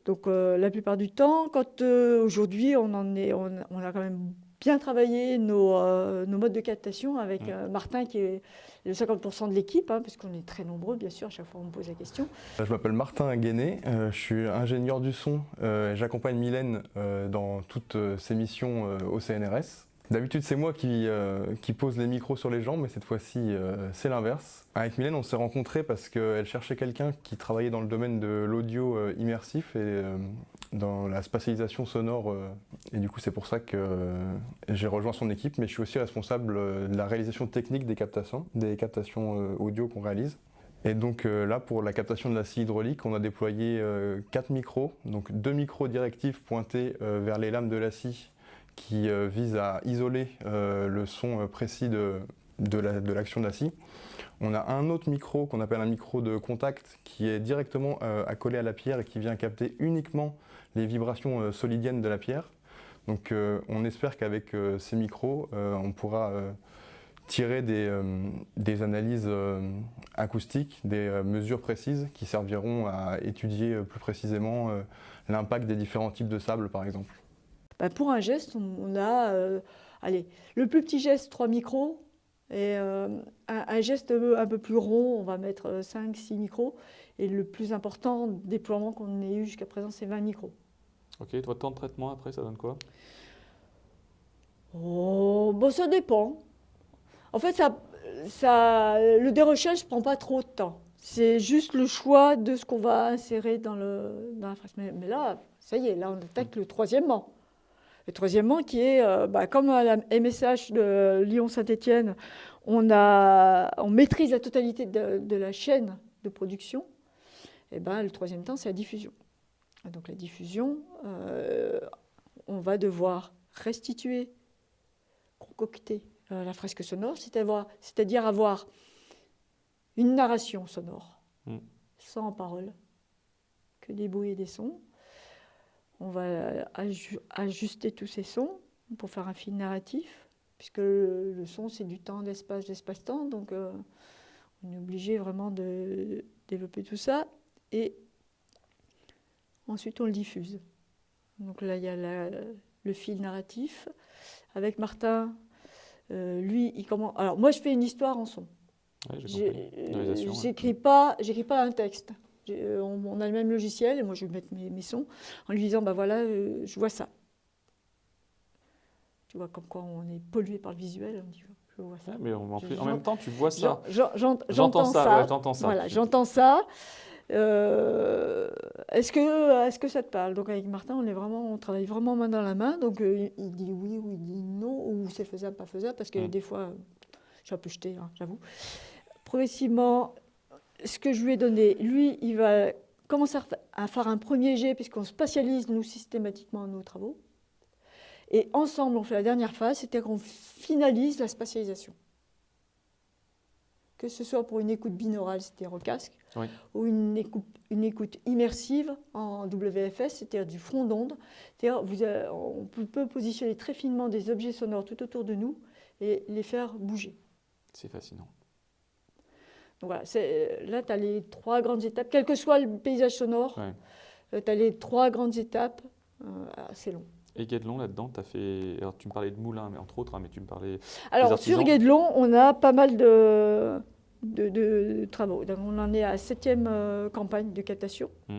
Donc euh, la plupart du temps, quand euh, aujourd'hui on en est, on, a quand même bien travaillé nos, euh, nos modes de captation avec Martin qui est le 50% de l'équipe, hein, parce qu'on est très nombreux bien sûr, à chaque fois on me pose la question. Je m'appelle Martin Guéné, je suis ingénieur du son, j'accompagne Mylène dans toutes ses missions au CNRS. D'habitude, c'est moi qui, euh, qui, pose les micros sur les jambes, mais cette fois-ci, euh, c'est l'inverse. Avec Mylène, on s'est rencontrés parce qu'elle cherchait quelqu'un qui travaillait dans le domaine de l'audio euh, immersif et dans la spatialisation sonore. et du coup, c'est pour ça que j'ai rejoint son équipe, mais je suis aussi responsable de la réalisation technique des captations, des captations audio qu'on réalise. Et donc là, pour la captation de la scie hydraulique, on a déployé quatre micros, donc deux micros directifs pointés vers les lames de la scie qui euh, vise à isoler euh, le son euh, précis de, l'action de la scie. On a un autre micro qu'on appelle un micro de contact qui est directement accolé à la pierre et qui vient capter uniquement les vibrations solidiennes de la pierre. Donc on espère qu'avec ces micros, on pourra tirer des analyses acoustiques, des mesures précises qui serviront à étudier plus précisément l'impact des différents types de sable par exemple. Bah, pour un geste, on, a, euh, allez, le plus petit geste, 3 micros, et euh, un, geste un peu plus rond, on va mettre 5-6 euh, micros, et le plus important déploiement qu'on ait eu jusqu'à présent, c'est 20 micros. Ok, votre temps de traitement après, ça donne quoi? Oh, bon, ça dépend. En fait, ça, ça, le dérochage ne prend pas trop de temps. C'est juste le choix de ce qu'on va insérer dans, le, dans la phrase. Mais, mais, là, ça y est, là, on attaque le troisièmement. Et troisièmement, qui est, euh, bah, comme à la MSH de Lyon-Saint-Étienne, on, on maîtrise la totalité de, la chaîne de production, et ben, le troisième temps, c'est la diffusion. Donc la diffusion, euh, on va devoir restituer, concocter euh, la fresque sonore, c'est-à-dire avoir une narration sonore, mm. sans parole, que des bruits et des sons, on va ajuster tous ces sons pour faire un fil narratif, puisque le, son, c'est du temps, d'espace, d'espace-temps. Donc, euh, on est obligé vraiment de développer tout ça. Et ensuite, on le diffuse. Donc là, il y a le fil narratif. Avec Martin, Euh, lui, il commence. Alors, moi, je fais une histoire en son. Ouais, euh, ouais. J'écris pas, j'écris pas un texte. Euh, On, on a le même logiciel et moi je vais mettre mes, mes sons en lui disant bah voilà, euh, je vois ça. Tu vois comme quoi on est pollué par le visuel, on dit je vois ça. Mais en, même temps, tu vois ça. J'en- j'en- j'en- J'entends ça, ça. ouais, j'entends ça. Voilà, j'entends ça. Euh, est-ce que, est-ce que ça te parle? Donc avec Martin, on est vraiment, on travaille vraiment main dans la main. Donc euh, il- dit oui ou il dit non ou c'est faisable, pas faisable, parce que Mm. des fois, euh, j'ai un peu jeté, hein, j'avoue. Progressivement, ce que je lui ai donné, lui, il va commencer à fa- à faire un premier jet puisqu'on spatialise nous systématiquement nos travaux. Et ensemble, on fait la dernière phase, c'est-à-dire qu'on finalise la spatialisation que ce soit pour une écoute binaurale, c'est-à-dire au casque, Oui. ou une écoute, une écoute immersive en WFS, c'est-à-dire du front d'onde. C'est-à-dire on peut positionner très finement des objets sonores tout autour de nous et les faire bouger. C'est fascinant. Voilà, c'est- là, tu as les trois grandes étapes, quel que soit le paysage sonore, Ouais. tu as les trois grandes étapes, euh, assez long. Et Guédelon, là-dedans, tu as fait. Alors, tu me parlais de moulin, mais entre autres, hein, mais tu me parlais. Alors, sur Guédelon, on a pas mal de, de, de travaux. Donc, on en est à la septième euh, campagne de captation. Mm.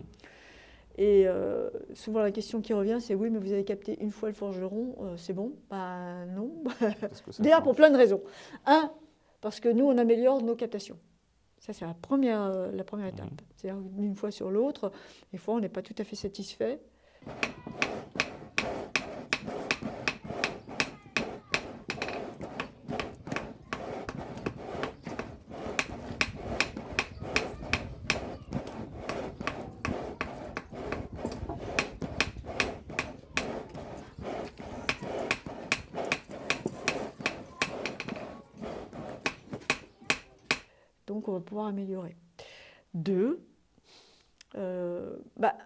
Et euh, souvent, la question qui revient, c'est oui, mais vous avez capté une fois le forgeron, euh, c'est bon? Ben non. Déjà, pour plein de raisons. Un, parce que nous, on améliore nos captations. Ça, c'est la première, euh, la première étape. Mhm. C'est-à-dire d'une fois sur l'autre, des fois, on n'est pas tout à fait satisfait. Pouvoir améliorer. Deux, euh, bah,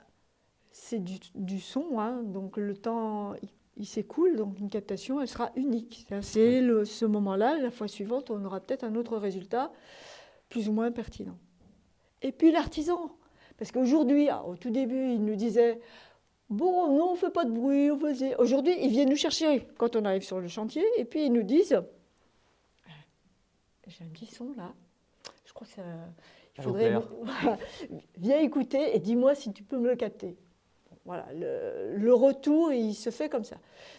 c'est du, du son, hein, donc le temps, il, il s'écoule, donc une captation, elle sera unique. C'est ce moment-là, la fois suivante, on aura peut-être un autre résultat plus ou moins pertinent. Et puis l'artisan, parce qu'aujourd'hui, ah, au tout début, il nous disait, bon, non, on ne fait pas de bruit, on faisait... Aujourd'hui, ils viennent nous chercher quand on arrive sur le chantier, et puis ils nous disent, j'ai un petit son là, crois que ça... Il faudrait... Voilà. Viens écouter et dis-moi si tu peux me le capter. Voilà, le, le retour, il se fait comme ça.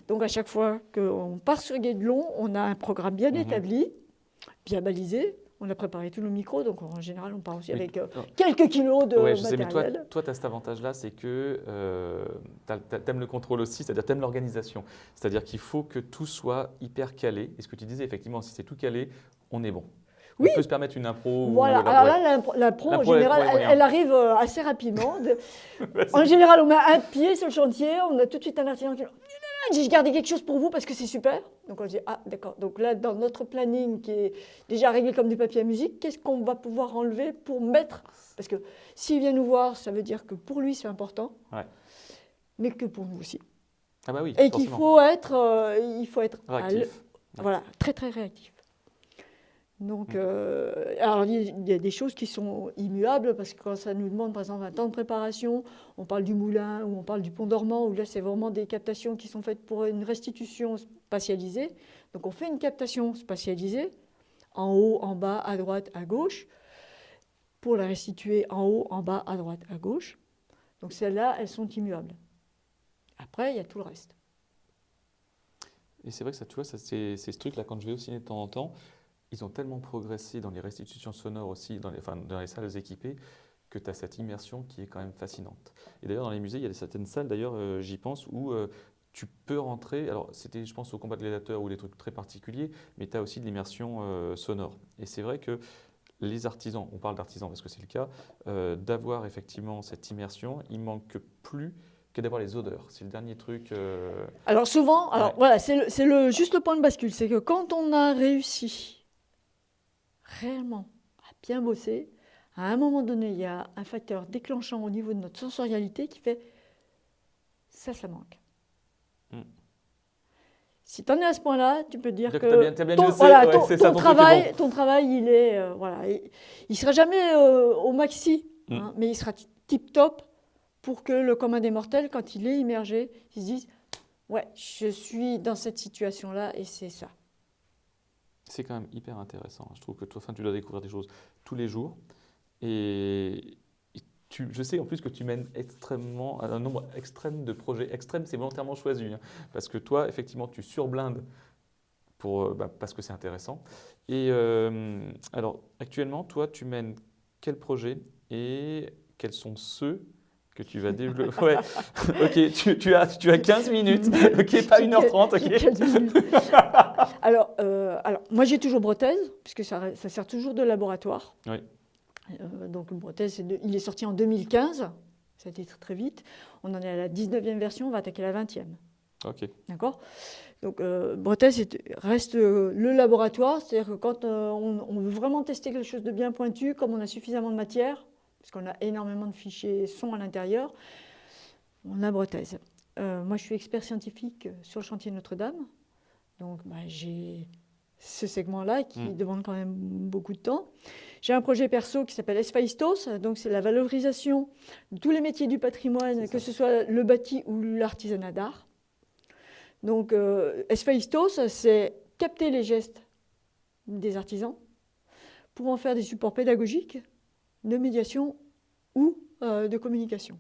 Donc à chaque fois qu'on part sur Guédelon, on a un programme bien Mhm. établi, bien balisé. On a préparé tous nos micros, donc en général, on part aussi Mais- avec euh, Oh. quelques kilos de Ouais, je sais, mais toi, matériel. toi tu as cet avantage-là, c'est que tu aimes le contrôle aussi, c'est-à-dire tu aimes l'organisation. C'est-à-dire qu'il faut que tout soit hyper calé. Et ce que tu disais, effectivement, si c'est tout calé, on est bon. Oui. On peut se permettre une impro. Voilà, alors là, l'impro- en général, elle, arrive euh, assez rapidement. De- en général, on met un pied sur le chantier, on a tout de suite un artisan qui dit J'ai gardé quelque chose pour vous parce que c'est super. Donc on dit Ah, d'accord. Donc là, dans notre planning qui est déjà réglé comme du papier à musique, qu'est-ce qu'on va pouvoir enlever pour mettre? Parce que s'il vient nous voir, ça veut dire que pour lui, c'est important, Ouais. mais que pour nous aussi. Ah bah oui, Et qu'il faut être, euh, il faut être à voilà, très très réactif. Donc, Mm. euh, alors il y a- des choses qui sont immuables parce que quand ça nous demande par exemple un temps de préparation, on parle du moulin ou on parle du pont dormant où là c'est vraiment des captations qui sont faites pour une restitution spatialisée. Donc on fait une captation spatialisée en haut, en bas, à droite, à gauche pour la restituer en haut, en bas, à droite, à gauche. Donc celles-là, elles sont immuables. Après, il y a tout le reste. Et c'est vrai que ça, tu vois, ça, c'est ce truc-là, quand je vais au ciné de temps en temps, ils ont tellement progressé dans les restitutions sonores aussi, dans les, enfin, dans les salles équipées, que tu as cette immersion qui est quand même fascinante. Et d'ailleurs, dans les musées, il y a certaines salles, d'ailleurs, euh, j'y pense, où euh, tu peux rentrer. Alors, c'était, je pense, au combat de gladiateurs ou des trucs très particuliers, mais tu as aussi de l'immersion euh, sonore. Et c'est vrai que les artisans, on parle d'artisans parce que c'est le cas, d'avoir effectivement cette immersion, il manque plus que d'avoir les odeurs. C'est le dernier truc. Alors souvent, alors Ouais. voilà, c'est juste le point de bascule, c'est que quand on a réussi réellement à bien bosser, à un moment donné, il y a un facteur déclenchant au niveau de notre sensorialité qui fait ça, ça manque. Mm. Si tu en es à ce point-là, tu peux dire Donc, que bien- bien ton, voilà, ouais, ça, travail, ton travail, il est euh, voilà, il, il sera jamais euh, au maxi, Mm. hein, mais il sera tip top pour que le commun des mortels, quand il est immergé, il se dise ouais, je suis dans cette situation-là et c'est ça. C'est quand même hyper intéressant. Je trouve que toi, enfin, tu dois découvrir des choses tous les jours. Et, tu, je sais en plus que tu mènes extrêmement, un nombre extrême de projets. Extrême, c'est volontairement choisi. hein, parce que toi, effectivement, tu surblindes pour, euh, bah, parce que c'est intéressant. Et euh, alors, actuellement, toi, tu mènes quel projet et quels sont ceux que tu vas développer? Ouais, ok, tu, tu as, tu as 15 minutes, ok, pas 1h30, J'ai ok. 15 minutes. alors, euh, alors, moi j'ai toujours Bretaise, puisque ça, ça sert toujours de laboratoire. Oui. Euh, donc de- il est sorti en 2015, ça a été très, très vite. On en est à la 19e version, on va attaquer la 20e. Ok, D'accord? Donc, euh, reste euh, le laboratoire, c'est-à-dire que quand on, on veut vraiment tester quelque chose de bien pointu, comme on a suffisamment de matière, puisqu'on a énormément de fichiers son à l'intérieur, on a Bretaise. Euh, moi, je suis expert scientifique sur le chantier Notre-Dame, donc bah, j'ai ce segment-là qui Mm. demande quand même beaucoup de temps. J'ai un projet perso qui s'appelle Esfaistos, donc c'est la valorisation de tous les métiers du patrimoine, que ce soit le bâti ou l'artisanat d'art. Donc, euh, c'est capter les gestes des artisans pour en faire des supports pédagogiques, de médiation ou euh, de communication.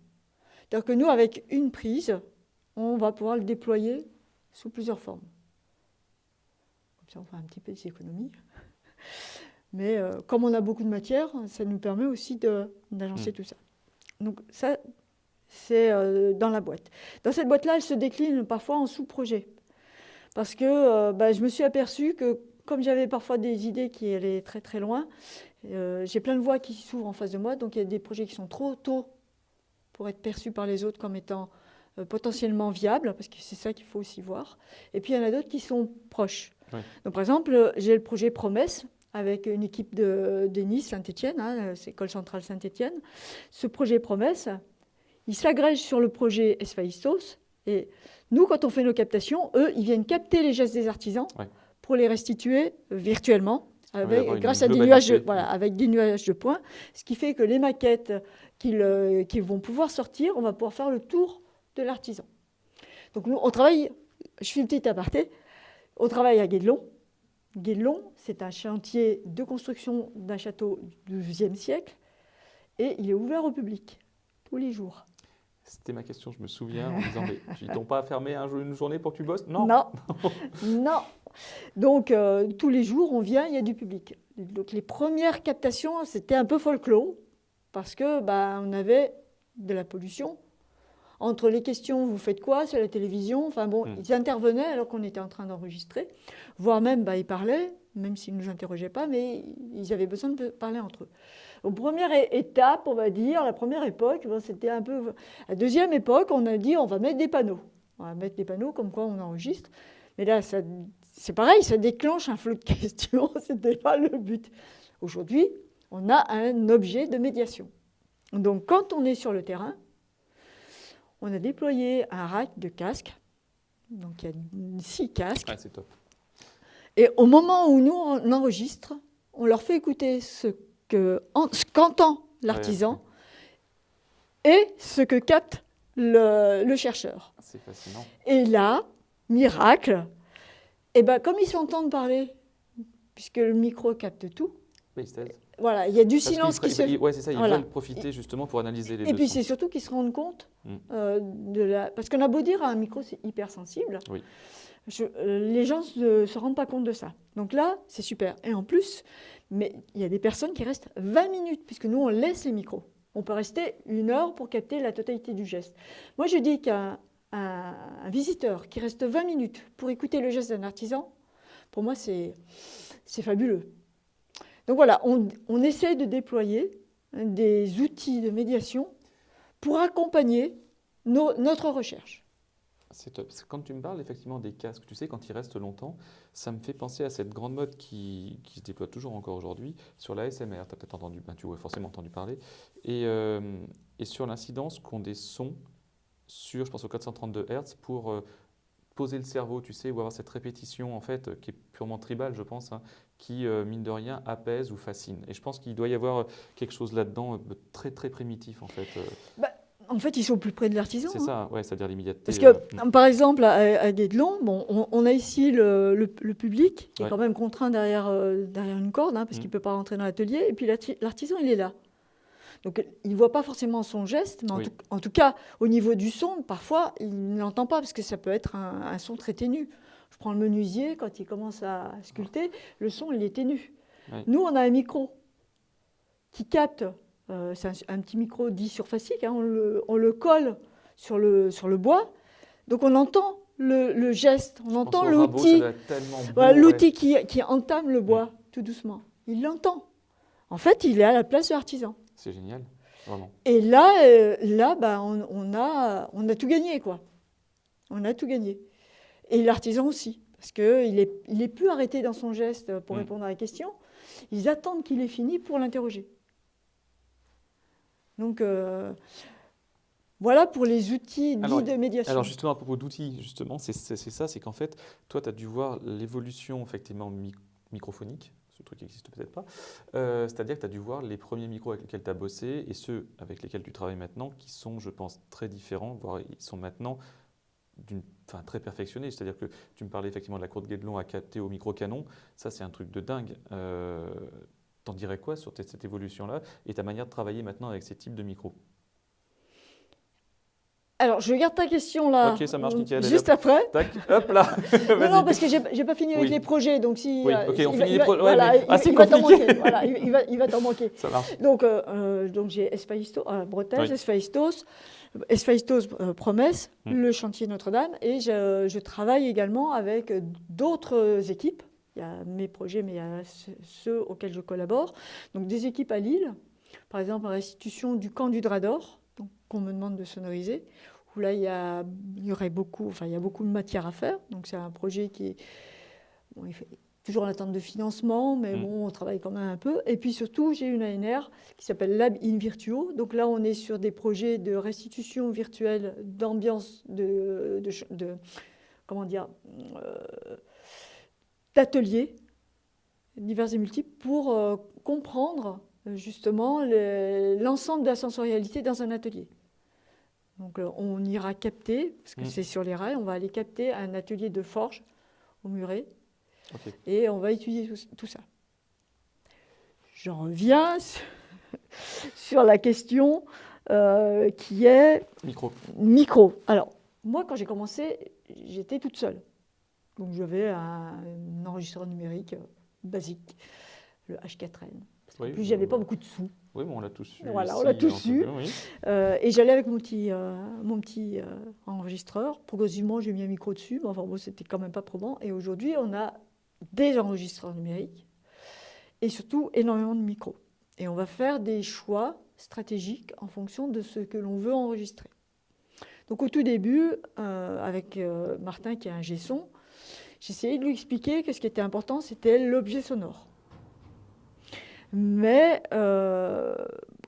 C'est-à-dire que nous, avec une prise, on va pouvoir le déployer sous plusieurs formes. Comme ça, on fait un petit peu d'économie. Mais euh, comme on a beaucoup de matière, ça nous permet aussi d'agencer Mm. tout ça. Donc ça, c'est euh, dans la boîte. Dans cette boîte-là, elle se décline parfois en sous-projets. Parce que euh, bah, je me suis aperçue que comme j'avais parfois des idées qui allaient très très loin, j'ai plein de voies qui s'ouvrent en face de moi. Donc il y a des projets qui sont trop tôt pour être perçus par les autres comme étant potentiellement viables, parce que c'est ça qu'il faut aussi voir. Et puis il y en a d'autres qui sont proches. Donc par exemple, j'ai le projet Promesse avec une équipe de, de Nice, Saint-Étienne, hein, c'est École centrale Saint-Étienne. Ce projet Promesse, il s'agrège sur le projet Esfaistos. Et nous, quand on fait nos captations, eux, ils viennent capter les gestes des artisans Ouais. pour les restituer virtuellement. Avec, grâce à des nuages, de, voilà, avec des nuages de points, ce qui fait que les maquettes qu'ils euh, qu'ils vont pouvoir sortir, on va pouvoir faire le tour de l'artisan. Donc nous, on travaille, je fais une petite aparté, on travaille à Guédelon. Guédelon, c'est un chantier de construction d'un château du XIIe siècle et il est ouvert au public tous les jours. c'était ma question, je me souviens, en disant, mais ils t'ont pas fermé un jour- une journée pour que tu bosses? Non. Non, non. Donc euh, tous les jours, on vient, il y a du public. Donc les premières captations, c'était un peu folklore parce que bah, on avait de la pollution. Entre les questions, vous faites quoi C'est la télévision. Enfin bon, Mm. ils intervenaient alors qu'on était en train d'enregistrer, voire même bah, ils parlaient, même s'ils ne nous interrogeaient pas, mais ils avaient besoin de parler entre eux. Donc, première étape, on va dire, la première époque, bon, c'était un peu. La deuxième époque, on a dit on va mettre des panneaux. On va mettre des panneaux comme quoi on enregistre. Mais là, ça- c'est pareil, ça déclenche un flot de questions. Ce n'était pas le but. Aujourd'hui, on a un objet de médiation. Donc, quand on est sur le terrain, on a déployé un rack de casques. Donc, il y a six casques. Ah, c'est top. Et au moment où nous, on enregistre, on leur fait écouter ce que- en- ce qu'entend l'artisan et ce que capte le- le chercheur. C'est fascinant. Et là, miracle, et ben, comme ils s'entendent parler, puisque le micro capte tout, Oui, voilà, il y a du parce silence qui se Ouais, c'est ça, ils Voilà. veulent profiter justement pour analyser les Et puis c'est surtout qu'ils se rendent compte Mm. euh, de la... Parce qu'on a beau dire, un micro c'est hypersensible, Oui. je- euh, les gens ne se, rendent pas compte de ça. Donc là, c'est super. Et en plus, mais il y a des personnes qui restent 20 minutes, puisque nous, on laisse les micros. On peut rester une heure pour capter la totalité du geste. Moi, je dis qu'un un- un visiteur qui reste 20 minutes pour écouter le geste d'un artisan, pour moi, c'est fabuleux. Donc voilà, on, essaie de déployer des outils de médiation pour accompagner notre recherche. C'est top. Quand tu me parles effectivement des casques, tu sais, quand ils restent longtemps, ça me fait penser à cette grande mode qui, se déploie toujours encore aujourd'hui sur la SMR. Tu as peut-être entendu, ben, tu aurais forcément entendu parler. Et, euh, et sur l'incidence qu'ont des sons sur, je pense, aux 432 Hz pour euh, poser le cerveau, tu sais, ou avoir cette répétition en fait qui est purement tribale, je pense, hein, qui, euh, mine de rien, apaise ou fascine. Et je pense qu'il doit y avoir euh, quelque chose là-dedans euh, de très très primitif en fait. euh. En fait, ils sont plus près de l'artisan. C'est hein. ça, ouais, c'est-à-dire l'immédiateté. Parce que, euh, par exemple, à, à Guédelon, bon, on, on a ici le, le- le public qui Ouais. est quand même contraint derrière, euh, derrière une corde, hein, parce Mm. qu'il ne peut pas rentrer dans l'atelier, et puis l'arti- l'artisan, il est là. Donc, il ne voit pas forcément son geste, mais en, Oui. tout, en tout cas, au niveau du son, parfois, il ne l'entend pas, parce que ça peut être un, un son très ténu. Je prends le menuisier, quand il commence à sculpter, le son, il est ténu. Nous, on a un micro qui capte, euh, c'est un, un petit micro dit surfacique, hein, on, le, on le colle sur le, sur le bois, donc on entend le, le geste, on je entend l'outil, voilà, ouais. qui, qui entame le bois tout doucement. Il l'entend. En fait, il est à la place de l'artisan. C'est génial, vraiment. Et là, euh, là bah, on, on a, on a tout gagné, quoi. On a tout gagné. Et l'artisan aussi, parce qu'il n'est il est plus arrêté dans son geste pour Mm. répondre à la question. Ils attendent qu'il ait fini pour l'interroger. Donc, euh, voilà pour les outils dits Alors- de médiation. Alors justement, à propos d'outils, justement, c'est ça, c'est qu'en fait, toi, tu as dû voir l'évolution effectivement mi- microphonique, ce truc qui n'existe peut-être pas, Euh, c'est-à-dire que tu as dû voir les premiers micros avec lesquels tu as bossé et ceux avec lesquels tu travailles maintenant, qui sont, je pense, très différents, voire ils sont maintenant enfin, très perfectionnés. C'est-à-dire que tu me parlais effectivement de la courte Guédelon à capter au micro-canon, ça c'est un truc de dingue. Euh, T'en dirais quoi sur cette évolution-là et ta manière de travailler maintenant avec ces types de micros? Alors, je garde ta question là. Ok, ça marche, euh, nickel, est Juste après. Tac, hop là Non, parce que j'ai j'ai pas fini avec les projets, donc si. Oui, euh, ok, il on va- finit il les va- pro- ouais, voilà, mais il- il va t'en manquer, voilà, il, va, il va t'en manquer. Ça marche. Donc, euh, euh, donc j'ai Espaisto, euh, Bretagne, Oui. Esphaistos, Esphaistos euh, Promesse, Mm. le chantier Notre-Dame, et je, je travaille également avec d'autres équipes. Il y a mes projets, mais il y a ce- ceux auxquels je collabore. Donc des équipes à Lille, par exemple restitution du camp du Drap d'Or, donc, qu'on me demande de sonoriser, où là il y, a, il y aurait beaucoup, enfin il y a beaucoup de matière à faire. Donc c'est un projet qui est bon, toujours en attente de financement, mais Mm. bon, on travaille quand même un peu. Et puis surtout, j'ai une ANR qui s'appelle Lab in Virtuo. Donc là, on est sur des projets de restitution virtuelle d'ambiance, de, de, ch- de- comment dire, euh, d'ateliers divers et multiples pour euh, comprendre justement le- l'ensemble de la sensorialité dans un atelier. Donc euh, on ira capter, parce que Mm. c'est sur les rails, on va aller capter un atelier de forge au muret Et on va étudier tout, tout ça. J'en reviens sur- la question euh, qui est Micro. micro. Alors, moi, quand j'ai commencé, j'étais toute seule. Donc, j'avais un, un enregistreur numérique euh, basique, le H4n. Oui, Puis, j'avais euh, pas beaucoup de sous. Oui, mais on l'a tous su. Voilà, on l'a tous oui. Euh, et j'allais avec mon petit, mon petit enregistreur. Progressivement, j'ai mis un micro dessus, mais enfin bon, c'était quand même pas probant. Et aujourd'hui, on a des enregistreurs numériques et surtout énormément de micros. Et on va faire des choix stratégiques en fonction de ce que l'on veut enregistrer. Donc au tout début, euh, avec euh, Martin qui est un G-son, j'essayais de lui expliquer que ce qui était important, c'était l'objet sonore. Mais euh,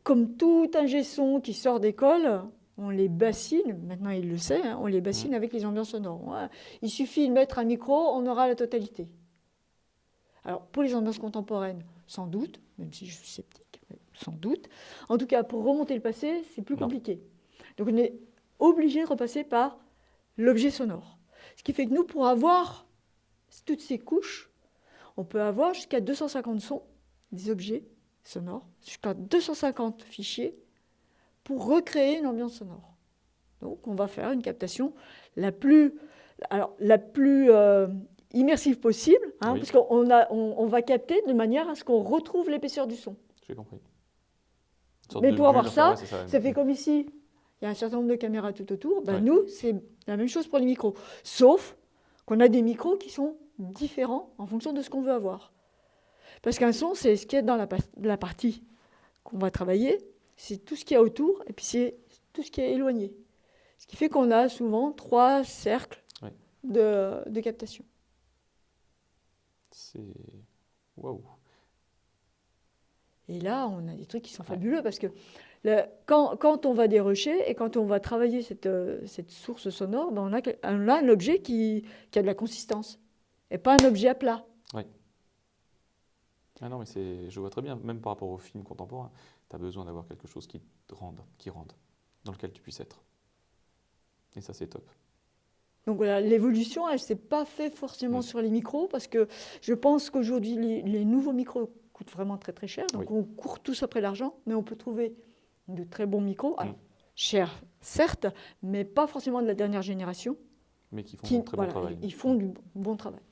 comme tout ingé son qui sort d'école, on les bassine, maintenant il le sait, hein, on les bassine avec les ambiances sonores. Il suffit de mettre un micro, on aura la totalité. Alors pour les ambiances contemporaines, sans doute, même si je suis sceptique, sans doute. En tout cas, pour remonter le passé, c'est plus Non. compliqué. Donc on est obligé de repasser par l'objet sonore. Ce qui fait que nous, pour avoir toutes ces couches, on peut avoir jusqu'à 250 sons, des objets sonores, jusqu'à 250 fichiers pour recréer une ambiance sonore. Donc on va faire une captation la plus, alors, la plus euh, immersive possible, hein, Oui. parce qu'on a- on, on va capter de manière à ce qu'on retrouve l'épaisseur du son. J'ai compris. Mais pour avoir ça, ouais, Ça fait comme ici, il y a un certain nombre de caméras tout autour. Ben Ouais. Nous, c'est la même chose pour les micros. Sauf qu'on a des micros qui sont différents en fonction de ce qu'on veut avoir. Parce qu'un son, c'est ce qu'il y a dans la, pa- la partie qu'on va travailler, c'est tout ce qu'il y a autour, et puis c'est tout ce qui est éloigné. Ce qui fait qu'on a souvent trois cercles Ouais. de, de captation. C'est. Waouh. Et là, on a des trucs qui sont fabuleux parce que le- quand, quand on va dérocher et quand on va travailler cette, euh, cette source sonore, ben on, a, quel- on a un objet qui, qui a de la consistance et pas un objet à plat. Ah non, mais c'est, je vois très bien, même par rapport au film contemporain, tu as besoin d'avoir quelque chose qui te rende, qui rende. dans lequel tu puisses être. Et ça, c'est top. Donc voilà, l'évolution, elle ne s'est pas faite forcément sur les micros, parce que je pense qu'aujourd'hui, les, les nouveaux micros coûtent vraiment très très cher. Donc on court tous après l'argent, mais on peut trouver de très bons micros. Mm. chers, certes, mais pas forcément de la dernière génération. Mais qui font Qui, un très voilà, bon travail. Ils font du bon travail.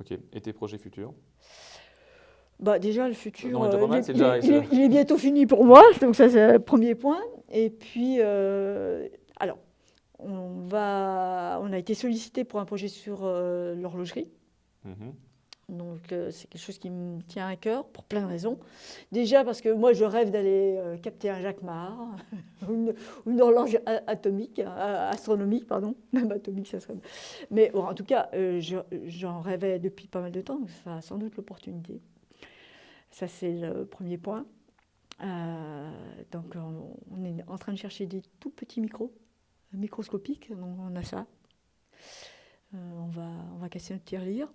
Ok. Et tes projets futurs? Bah déjà, le futur, Non, euh, il, est- c'est déjà- il est- il est bientôt fini pour moi, donc ça c'est le premier point. Et puis, euh, on, va, on a été sollicité pour un projet sur euh, l'horlogerie. Mhm. Donc euh, c'est quelque chose qui me tient à cœur pour plein de raisons. Déjà parce que moi je rêve d'aller euh, capter un Jacquemart, ou une, horloge atomique, astronomique pardon, même atomique ça serait. Mais bon, en tout cas euh, je- j'en rêvais depuis pas mal de temps, donc ça a sans doute l'opportunité. Ça c'est le premier point. Donc on, on est en train de chercher des tout petits micros, microscopiques, donc on a ça. Euh, on, va, on va casser notre tirelire.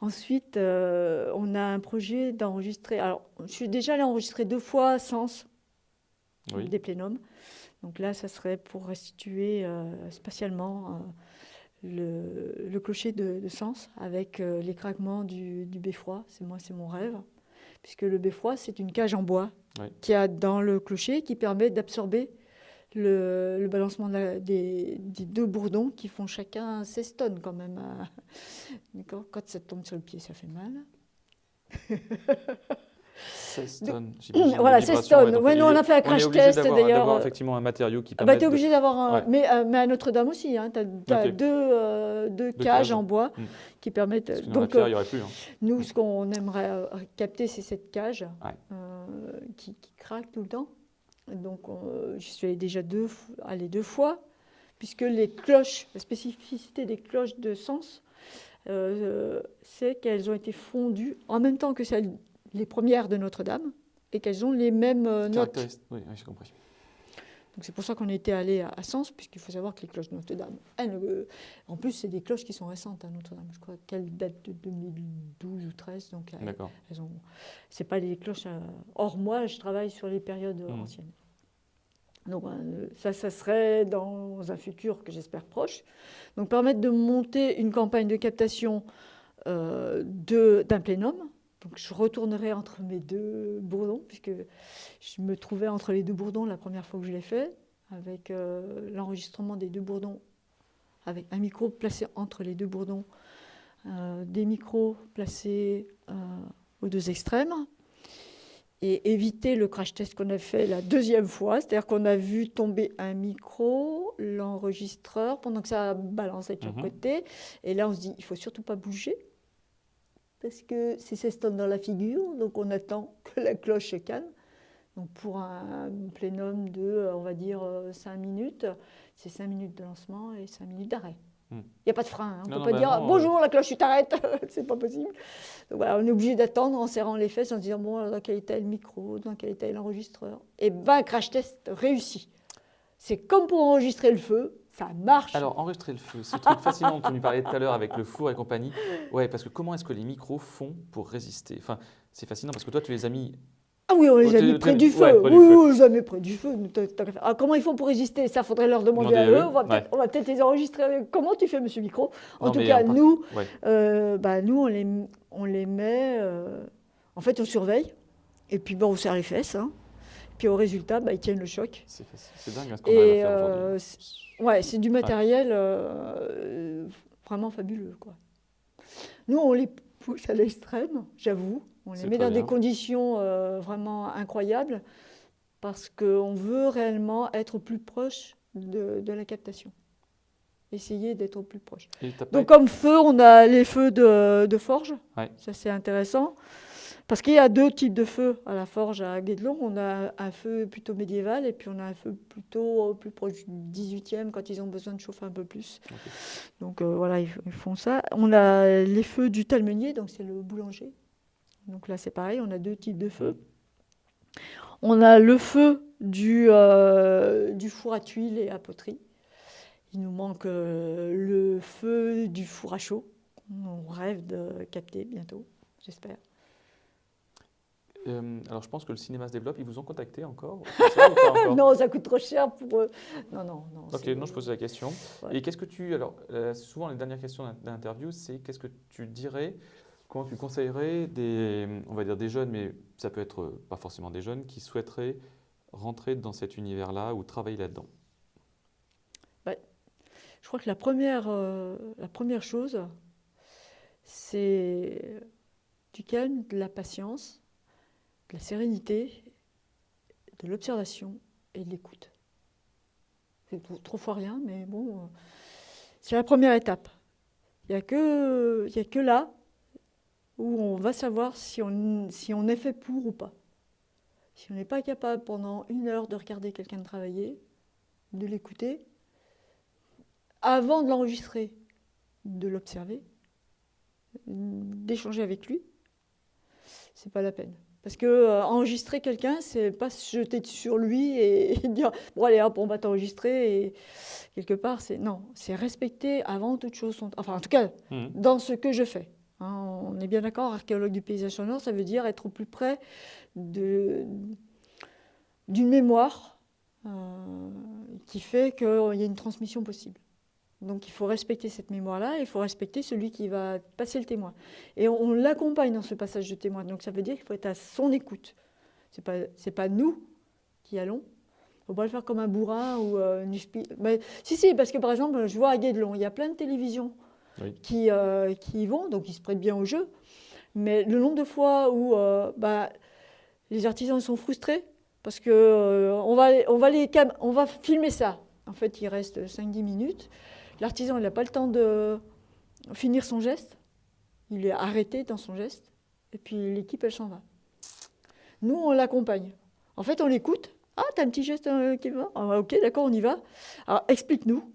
Ensuite, euh, on a un projet d'enregistrer. Alors, je suis déjà allée enregistrer deux fois Sens Oui. des plénums. Donc là, ça serait pour restituer euh, spatialement le, le clocher de, de Sens avec les craquements du, du beffroi. C'est moi, c'est mon rêve. Puisque le beffroi, c'est une cage en bois Oui. qu'il y a dans le clocher qui permet d'absorber le, le balancement de la- des, des deux bourdons qui font chacun 16 tonnes quand même. à- D'accord Quand ça tombe sur le pied, ça fait mal. 16 De- tonnes. Voilà, 16 vibrations, tonnes. Ouais, nous, on a fait un crash test, d'ailleurs. d'avoir effectivement un matériau qui Ah permet bah, tu es obligé d'avoir un. Ouais. Mais, euh, mais à Notre-Dame aussi, hein, tu as, deux, euh, deux Deux cages en bois Mm. qui permettent. Parce que Donc, euh, il n'y aurait plus. hein. nous, ce qu'on aimerait euh, capter, c'est cette cage Ouais. euh, qui, qui craque tout le temps. Donc, on- j'y suis allée déjà deux, deux fois, puisque les cloches, la spécificité des cloches de sens, euh, c'est qu'elles ont été fondues en même temps que celles, les premières de Notre-Dame, et qu'elles ont les mêmes euh, notes. Oui. Donc c'est pour ça qu'on était allé à, à Sens, puisqu'il faut savoir que les cloches de Notre-Dame, euh, en plus c'est des cloches qui sont récentes à Notre-Dame, je crois qu'elles datent de 2012 ou 13, donc elles, D'accord. elles ont, c'est pas des cloches. euh, or moi, je travaille sur les périodes Mhm. anciennes. Donc euh, ça, ça serait dans un futur que j'espère proche. Donc permettre de monter une campagne de captation euh, d'un plénum. Donc je retournerai entre mes deux bourdons, puisque je me trouvais entre les deux bourdons la première fois que je l'ai fait, avec euh, l'enregistrement des deux bourdons, avec un micro placé entre les deux bourdons, euh, des micros placés euh, aux deux extrêmes, et éviter le crash test qu'on a fait la deuxième fois, c'est-à-dire qu'on a vu tomber un micro, l'enregistreur, pendant que ça balançait de chaque Mhm. côté, et là on se dit, il faut surtout pas bouger, parce que c'est 16 tonnes dans la figure, donc on attend que la cloche se calme. Donc pour un plénum de, euh, on va dire, 5 minutes, c'est 5 minutes de lancement et 5 minutes d'arrêt. Il Hmm. n'y a pas de frein, hein. on ne peut pas bah dire non, bonjour la cloche, tu t'arrêtes, c'est pas possible. Donc voilà, on est obligé d'attendre en serrant les fesses, en se disant bon, dans quel état est le micro, dans quel état est l'enregistreur. Et ben, crash test réussi. C'est comme pour enregistrer le feu, ça marche. Alors, enregistrer le feu, ce truc fascinant dont tu nous parlais tout à l'heure avec le four et compagnie. Ouais, parce que comment est-ce que les micros font pour résister? Enfin, c'est fascinant parce que toi, tu les as mis. Ah oui, on les Oh, a t'es- mis près du feu. ouais, près du oui, feu. oui, on les a mis près du feu. Ah, comment ils font pour résister? Ça, faudrait leur demander Demander à eux. eux, On va peut-être on les enregistrer. Comment tu fais, monsieur Micro? En Non, tout cas, nous, Ouais. euh, bah, nous, on les, on les met. euh, en fait, on surveille. Et puis, bon, on serre les fesses. hein. Puis au résultat, bah, ils tiennent le choc. C'est dingue hein, ce qu'on faire euh, ouais, c'est du matériel euh, vraiment fabuleux. Quoi. Nous, on les pousse à l'extrême, j'avoue. On les met dans des conditions euh, vraiment incroyables parce qu'on veut réellement être plus proche de, de la captation. Essayer d'être au plus proche. Donc comme feu, on a les feux de, de forge. Ouais. Ça c'est intéressant. Parce qu'il y a deux types de feux à la forge à Guédelon. On a un feu plutôt médiéval et puis on a un feu plutôt euh, plus proche du 18e quand ils ont besoin de chauffer un peu plus. Donc euh, voilà, ils, ils font ça. On a les feux du talmenier, donc c'est le boulanger. Donc là c'est pareil, on a deux types de feux. On a le feu du, euh, du four à tuiles et à poterie. Il nous manque euh, le feu du four à chaud. On rêve de capter bientôt, j'espère. Euh, alors, je pense que le cinéma se développe. Ils vous ont contacté encore, ça, ou pas encore Non, ça coûte trop cher pour eux. Non, non, non. Ok, non, je posais la question. Ouais. Et qu'est-ce que tu. Alors, euh, souvent, les dernières questions d'in- d'interview, c'est qu'est-ce que tu dirais, comment tu conseillerais des, on va dire des jeunes, mais ça peut être euh, pas forcément des jeunes, qui souhaiteraient rentrer dans cet univers-là ou travailler là-dedans? Je crois que la première, euh, la première chose, c'est du calme, de la patience, de la sérénité, de l'observation et de l'écoute. C'est trop, fois rien, mais bon, euh, c'est la première étape. Il n'y a, que- a que là où on va savoir si on, si on est fait pour ou pas. Si on n'est pas capable pendant une heure de regarder quelqu'un travailler, de l'écouter, avant de l'enregistrer, de l'observer, d'échanger avec lui, c'est pas la peine. Parce que euh, enregistrer quelqu'un, c'est pas se jeter sur lui et, et dire bon allez hop on va t'enregistrer et quelque part c'est non, c'est respecter avant toute chose son enfin en tout cas Mhm. dans ce que je fais. Hein, on est bien d'accord, archéologue du paysage sonore, ça veut dire être au plus près de- d'une mémoire euh, qui fait qu'il y a une transmission possible. Donc il faut respecter cette mémoire-là, il faut respecter celui qui va passer le témoin. Et on, on l'accompagne dans ce passage de témoin. Donc ça veut dire qu'il faut être à son écoute. Ce n'est pas, pas nous qui allons. Il ne faut pas le faire comme un bourrin ou euh, une Mais, si, si, parce que par exemple, je vois à Guédelon, il y a plein de télévisions Oui. qui, euh, qui y vont, donc ils se prêtent bien au jeu. Mais le nombre de fois où euh, bah, les artisans sont frustrés parce que euh, va, on, va les on va filmer ça. En fait, il reste 5-10 minutes. L'artisan, il n'a pas le temps de finir son geste. Il est arrêté dans son geste. Et puis l'équipe, elle s'en va. Nous, on l'accompagne. En fait, on l'écoute. Ah, t'as un petit geste euh, qui va? Ah, Ok, d'accord, on y va. Alors, explique-nous,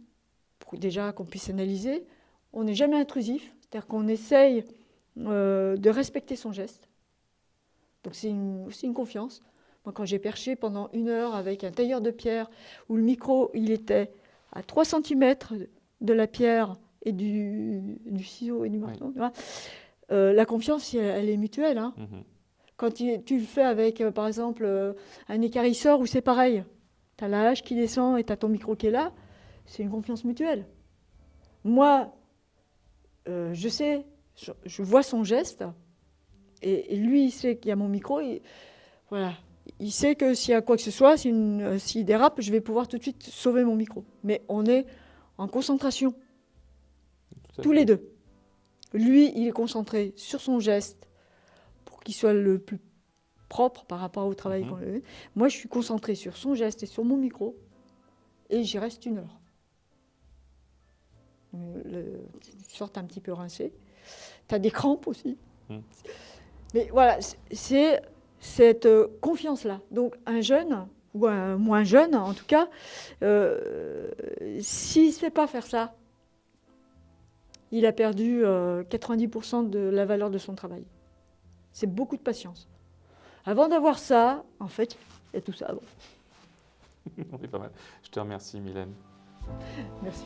pour déjà qu'on puisse analyser. On n'est jamais intrusif, c'est-à-dire qu'on essaye euh, de respecter son geste. Donc c'est aussi une confiance. Moi, quand j'ai perché pendant une heure avec un tailleur de pierre, où le micro, il était à 3 cm de la pierre et du, du ciseau et du marteau, tu vois, euh, la confiance, elle, elle est mutuelle. hein. Mhm. Quand tu, tu le fais avec, euh, par exemple, euh, un écarisseur où c'est pareil, tu as la hache qui descend et tu as ton micro qui est là, c'est une confiance mutuelle. Moi, euh, je sais, je, je vois son geste, et, et lui, il sait qu'il y a mon micro, et voilà. Il sait que s'il y a quoi que ce soit, s'il dérape, je vais pouvoir tout de suite sauver mon micro. Mais on est en concentration, tous les deux. Lui, il est concentré sur son geste pour qu'il soit le plus propre par rapport au travail lui Moi, je suis concentrée sur son geste et sur mon micro, et j'y reste une heure. Euh, Le, tu sortes un petit peu rincé. Tu as des crampes aussi. Mhm. Mais voilà, c'est cette euh, confiance-là. Donc, un jeune, ou un moins jeune en tout cas, euh, s'il ne sait pas faire ça, il a perdu euh, 90% de la valeur de son travail. C'est beaucoup de patience. Avant d'avoir ça, en fait, il y a tout ça avant. C'est pas mal. Je te remercie, Mylène. Merci.